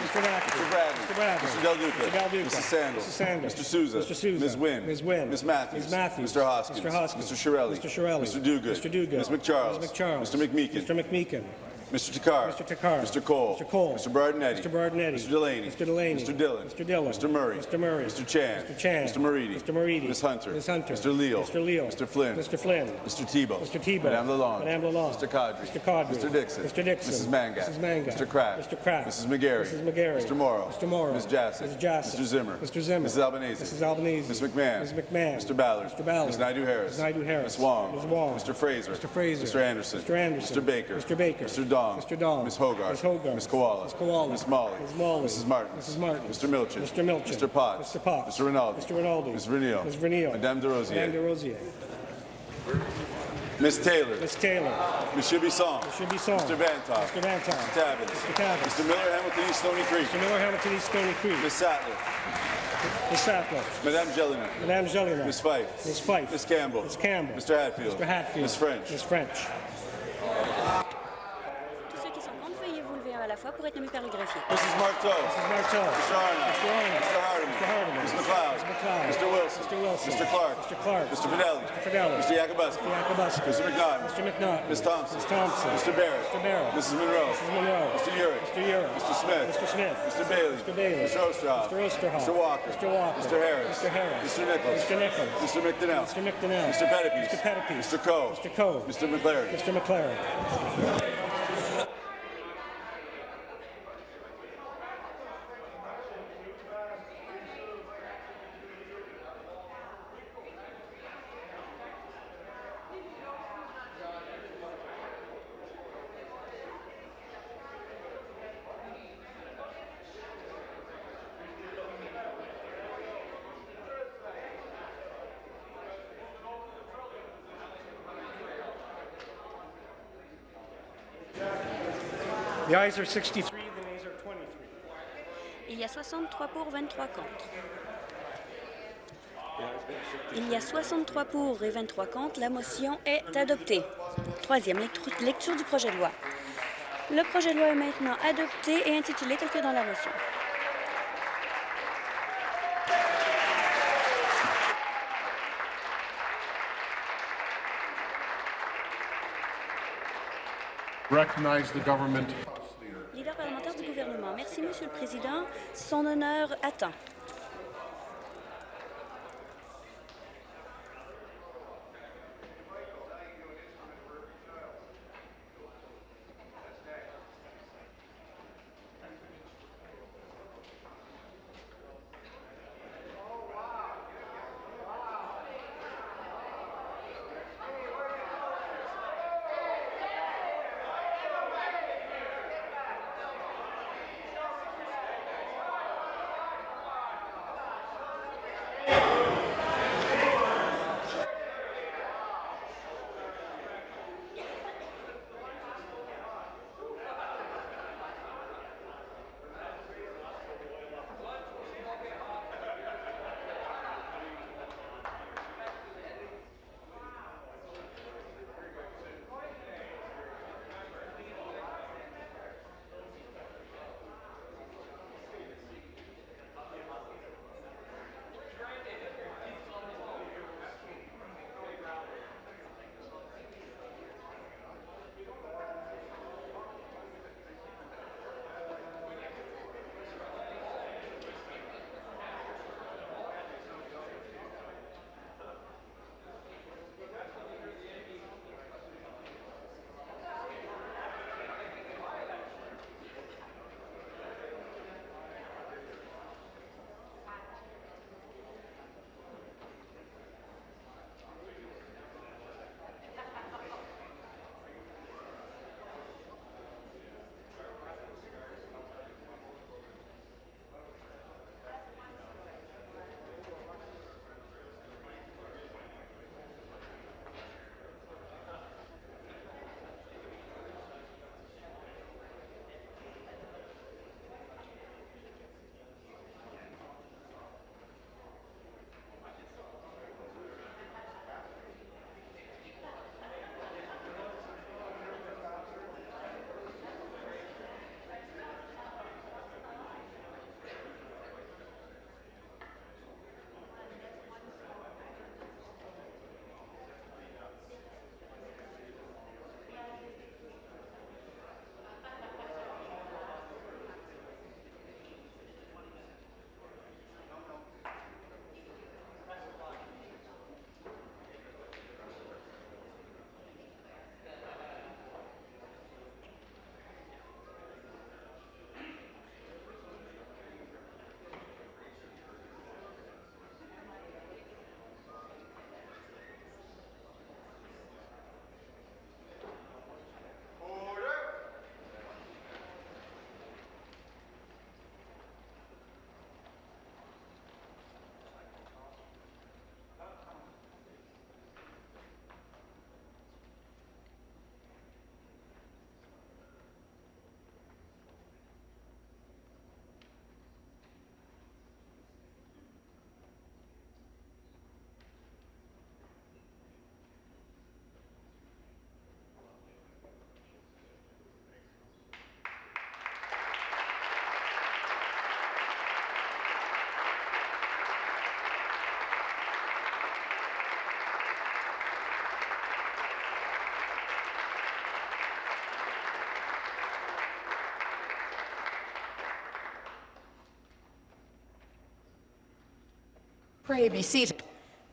Mr. Mr. Bradley. Mr. Bradley. Mr. Del Duca. Mr. Del Duca. Mrs. Sandals. Mrs. Sandals. Mr. Souza. Mr. Souza. Ms. Wynn. Ms. Wynn. Ms. Matthews. Ms. Matthews. Mr. Hoskins. Mr. Hoskins. Mr. Shirelli. Mr. Shirelli. Mr. Duguid. Mr. Duguid. Ms. McCharles. Ms. McCharles. Mr. McMeekin. Mr. McMeekin. Mr. Takar. Mr. Takar. Mr. Cole. Mr. Cole. Mr. Bardinetti. Mr. Bardinetti. Mr. Delaney. Mr. Delaney. Mr. Dillon. Mr. Dillon. Mr. Murray. Mr. Murray. Mr. Chan. Mr. Chan. Mr. Moridi. Mr. Moridi. Ms. Hunter. Ms. Hunter. Mr. Leal. Mr. Leal. Mr. Flynn. Mr. Flynn. Mr. Tebow. Mr. Tebow. Madame Lalonde. Madame Lalonde. Mr. Cadre. Mr. Cadre. Mr. Dixon. Mr. Dixon. Mrs. Mangat. Mrs. Mangat. Mr. Kraft. Mr. Kraft. Mrs. McGarry. Mrs. McGarry. Mr. Morrow. Mr. Morrow. Ms. Jassy. Ms. Jassy. Mr. Zimmer. Mr. Zimmer. Mrs. Albanese. Mrs. Albanese. Ms. McMahon. Ms. McMahon. Mr. Ballard. Mr. Ballard. Ms. Naidu-Harris. Ms. Naidu-Harris. Ms. Wong. Ms. Wong. Mr. Fraser. Mr. Fraser. Mr. Anderson. Mr. Anderson. Mr. Baker. Mr. Baker. Mr. Dong. Dong. Mr. Dong. Ms. Hogarth. Ms. Hogarth. Ms. Koala. Ms. Koala. Ms. Molly. Ms. Molly. Mrs. Martin. Mrs. Martin. Mr. Milchin. Mr. Milchin. Mr. Potts. Mr. Potts. Mr. Rinaldi. Mr. Rinaldi. Ms. Vernio. Ms. Vernio. Madame de Rosier. Madame de Rosier. Ms. Taylor. Ms. Taylor. Monsieur Bisson. Mr. Bisson. Mr. Vantoff. Mr. Vantoff. Mr. Tabbins. Mr. Tabbins. Mr. Miller, Hamilton East Stony Creek. Mr. Miller, Hamilton East Stony Creek. Ms. Sattler. Ms. Sattler. Madame Jelena. Madame Jolina. Ms. Fife. Ms. Fife. Ms. Campbell. Ms. Campbell. Mr. Hatfield. Mr. Hatfield. Ms. French. Ms. French. À la fois pour être nommés par le greffier. Mrs. Marteau. Mrs. Marteau. Mr. Arnott. Mr. Arnott. Mr. Hardeman. Mr. Hardeman. Ms. McLeod. Ms. McLeod. Mr. Wilson. Mr. Wilson. Mr. Clark. Mr. Clark. Mr. Fidelli. Mr. Fidelli. Mr. Yakubuski. Mr. Yakubuski. Mr. McNaughton. Mr. McNaughton. Ms. Thompson. Ms. Thompson. Mr. Barrett. Mr. Barrett. Mrs. Monroe. Mrs. Monroe. Mr. Urick. Mr. Urick. Mr. Smith. Mr. Smith. Mr. Bailey. Mr. Bailey. Mr. Osterhoff. Mr. Osterhoff. Mr. Walker. Mr. Walker. Mr. Harris. Mr. Harris. Mr. Nichols. Mr. Nichols. Mr. McDonnell. Mr. McDonnell. Mr. Pettipies. Mr. Pettipies. Mr. Coe. Mr. Coe. Mr. McLaren. Mr. McLaren. The ayes are 63, the nays are 23. Il y a 63 pour, 23 contre. Il y a 63 pour et 23 contre. La motion est adoptée. Troisième lecture- lecture du projet de loi. Le projet de loi est maintenant adopté et intitulé tel que dans la motion. Recognize the government. Leader parlementaire du gouvernement. Monsieur le Président. Son honneur attend.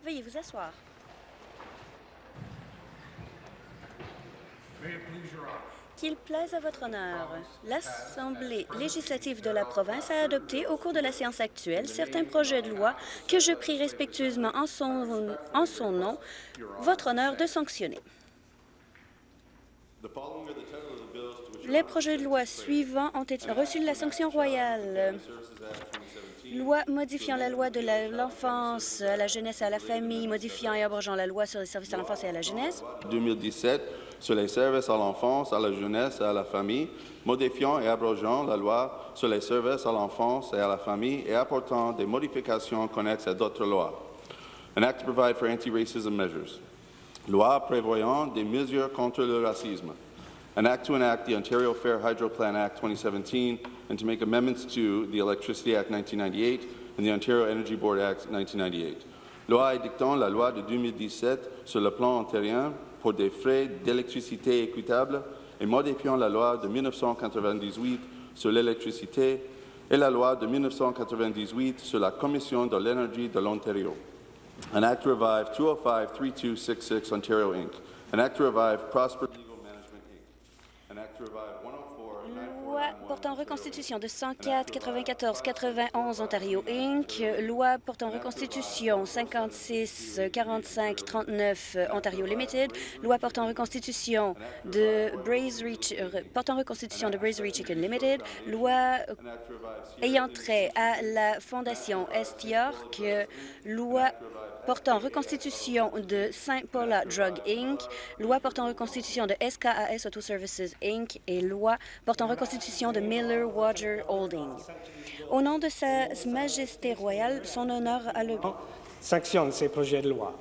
Veuillez vous asseoir. Qu'il plaise à votre honneur, l'Assemblée législative de la province a adopté au cours de la séance actuelle certains projets de loi que je prie respectueusement en son, en son nom votre honneur de sanctionner. Les projets de loi suivants ont été reçus de la sanction royale. Loi modifiant la loi de l'enfance à la jeunesse et à la famille, modifiant et abrogeant la loi sur les services à l'enfance et à la jeunesse. 2017 sur les services à l'enfance, à la jeunesse et à la famille, modifiant et abrogeant la loi sur les services à l'enfance et à la famille et apportant des modifications connexes à d'autres lois. An act to provide for anti-racism measures. Loi prévoyant des mesures contre le racisme. An act to enact the Ontario Fair Hydro Plan Act 2017 and to make amendments to the Electricity Act 1998 and the Ontario Energy Board Act 1998. Loi édictant la loi de 2017 sur le plan ontarien pour des frais d'électricité équitables et modifiant la loi de 1998 sur l'électricité et la loi de 1998 sur la Commission de l'énergie de l'Ontario. An act to revive 205-3266 Ontario, Inc. An act to revive Prosper to revive. 104 Loi portant reconstitution de 104 94 91 Ontario Inc. Loi portant reconstitution 56 45 39 Ontario Limited. Loi portant reconstitution de Brazery Ch- portant reconstitution de Chicken Limited. Loi ayant trait à la fondation Est York. Loi portant reconstitution de Saint Paula Drug Inc., loi portant reconstitution de SKAS Auto Services Inc. et loi portant reconstitution de Miller Water Holding. Au nom de Sa Majesté royale, son honneur a le... Sanctionne ces projets de loi.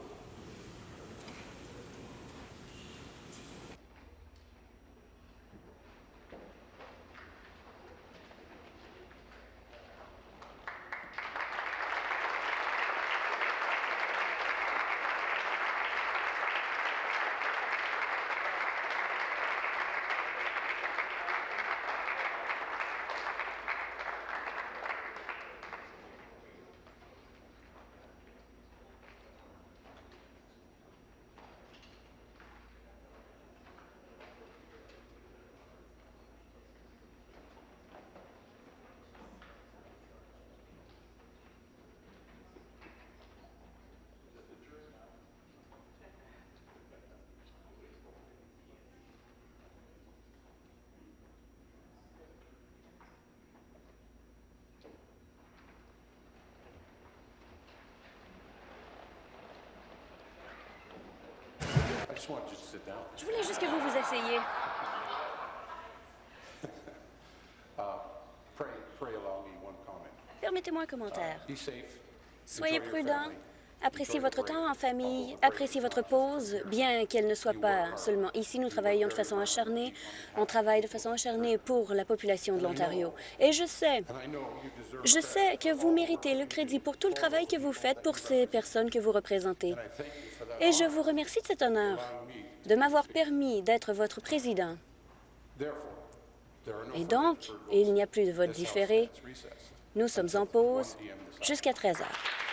Je voulais juste que vous vous asseyez. Uh. Permettez-moi un commentaire. Be safe. Soyez family. Appréciez votre temps en famille, appréciez votre pause, bien qu'elle ne soit pas seulement ici. Nous travaillons de façon acharnée. On travaille de façon acharnée pour la population de l'Ontario. Et je sais, je sais que vous méritez le crédit pour tout le travail que vous faites pour ces personnes que vous représentez. Et je vous remercie de cet honneur, de m'avoir permis d'être votre président. Et donc, il n'y a plus de vote différé. Nous sommes en pause jusqu'à 13 heures.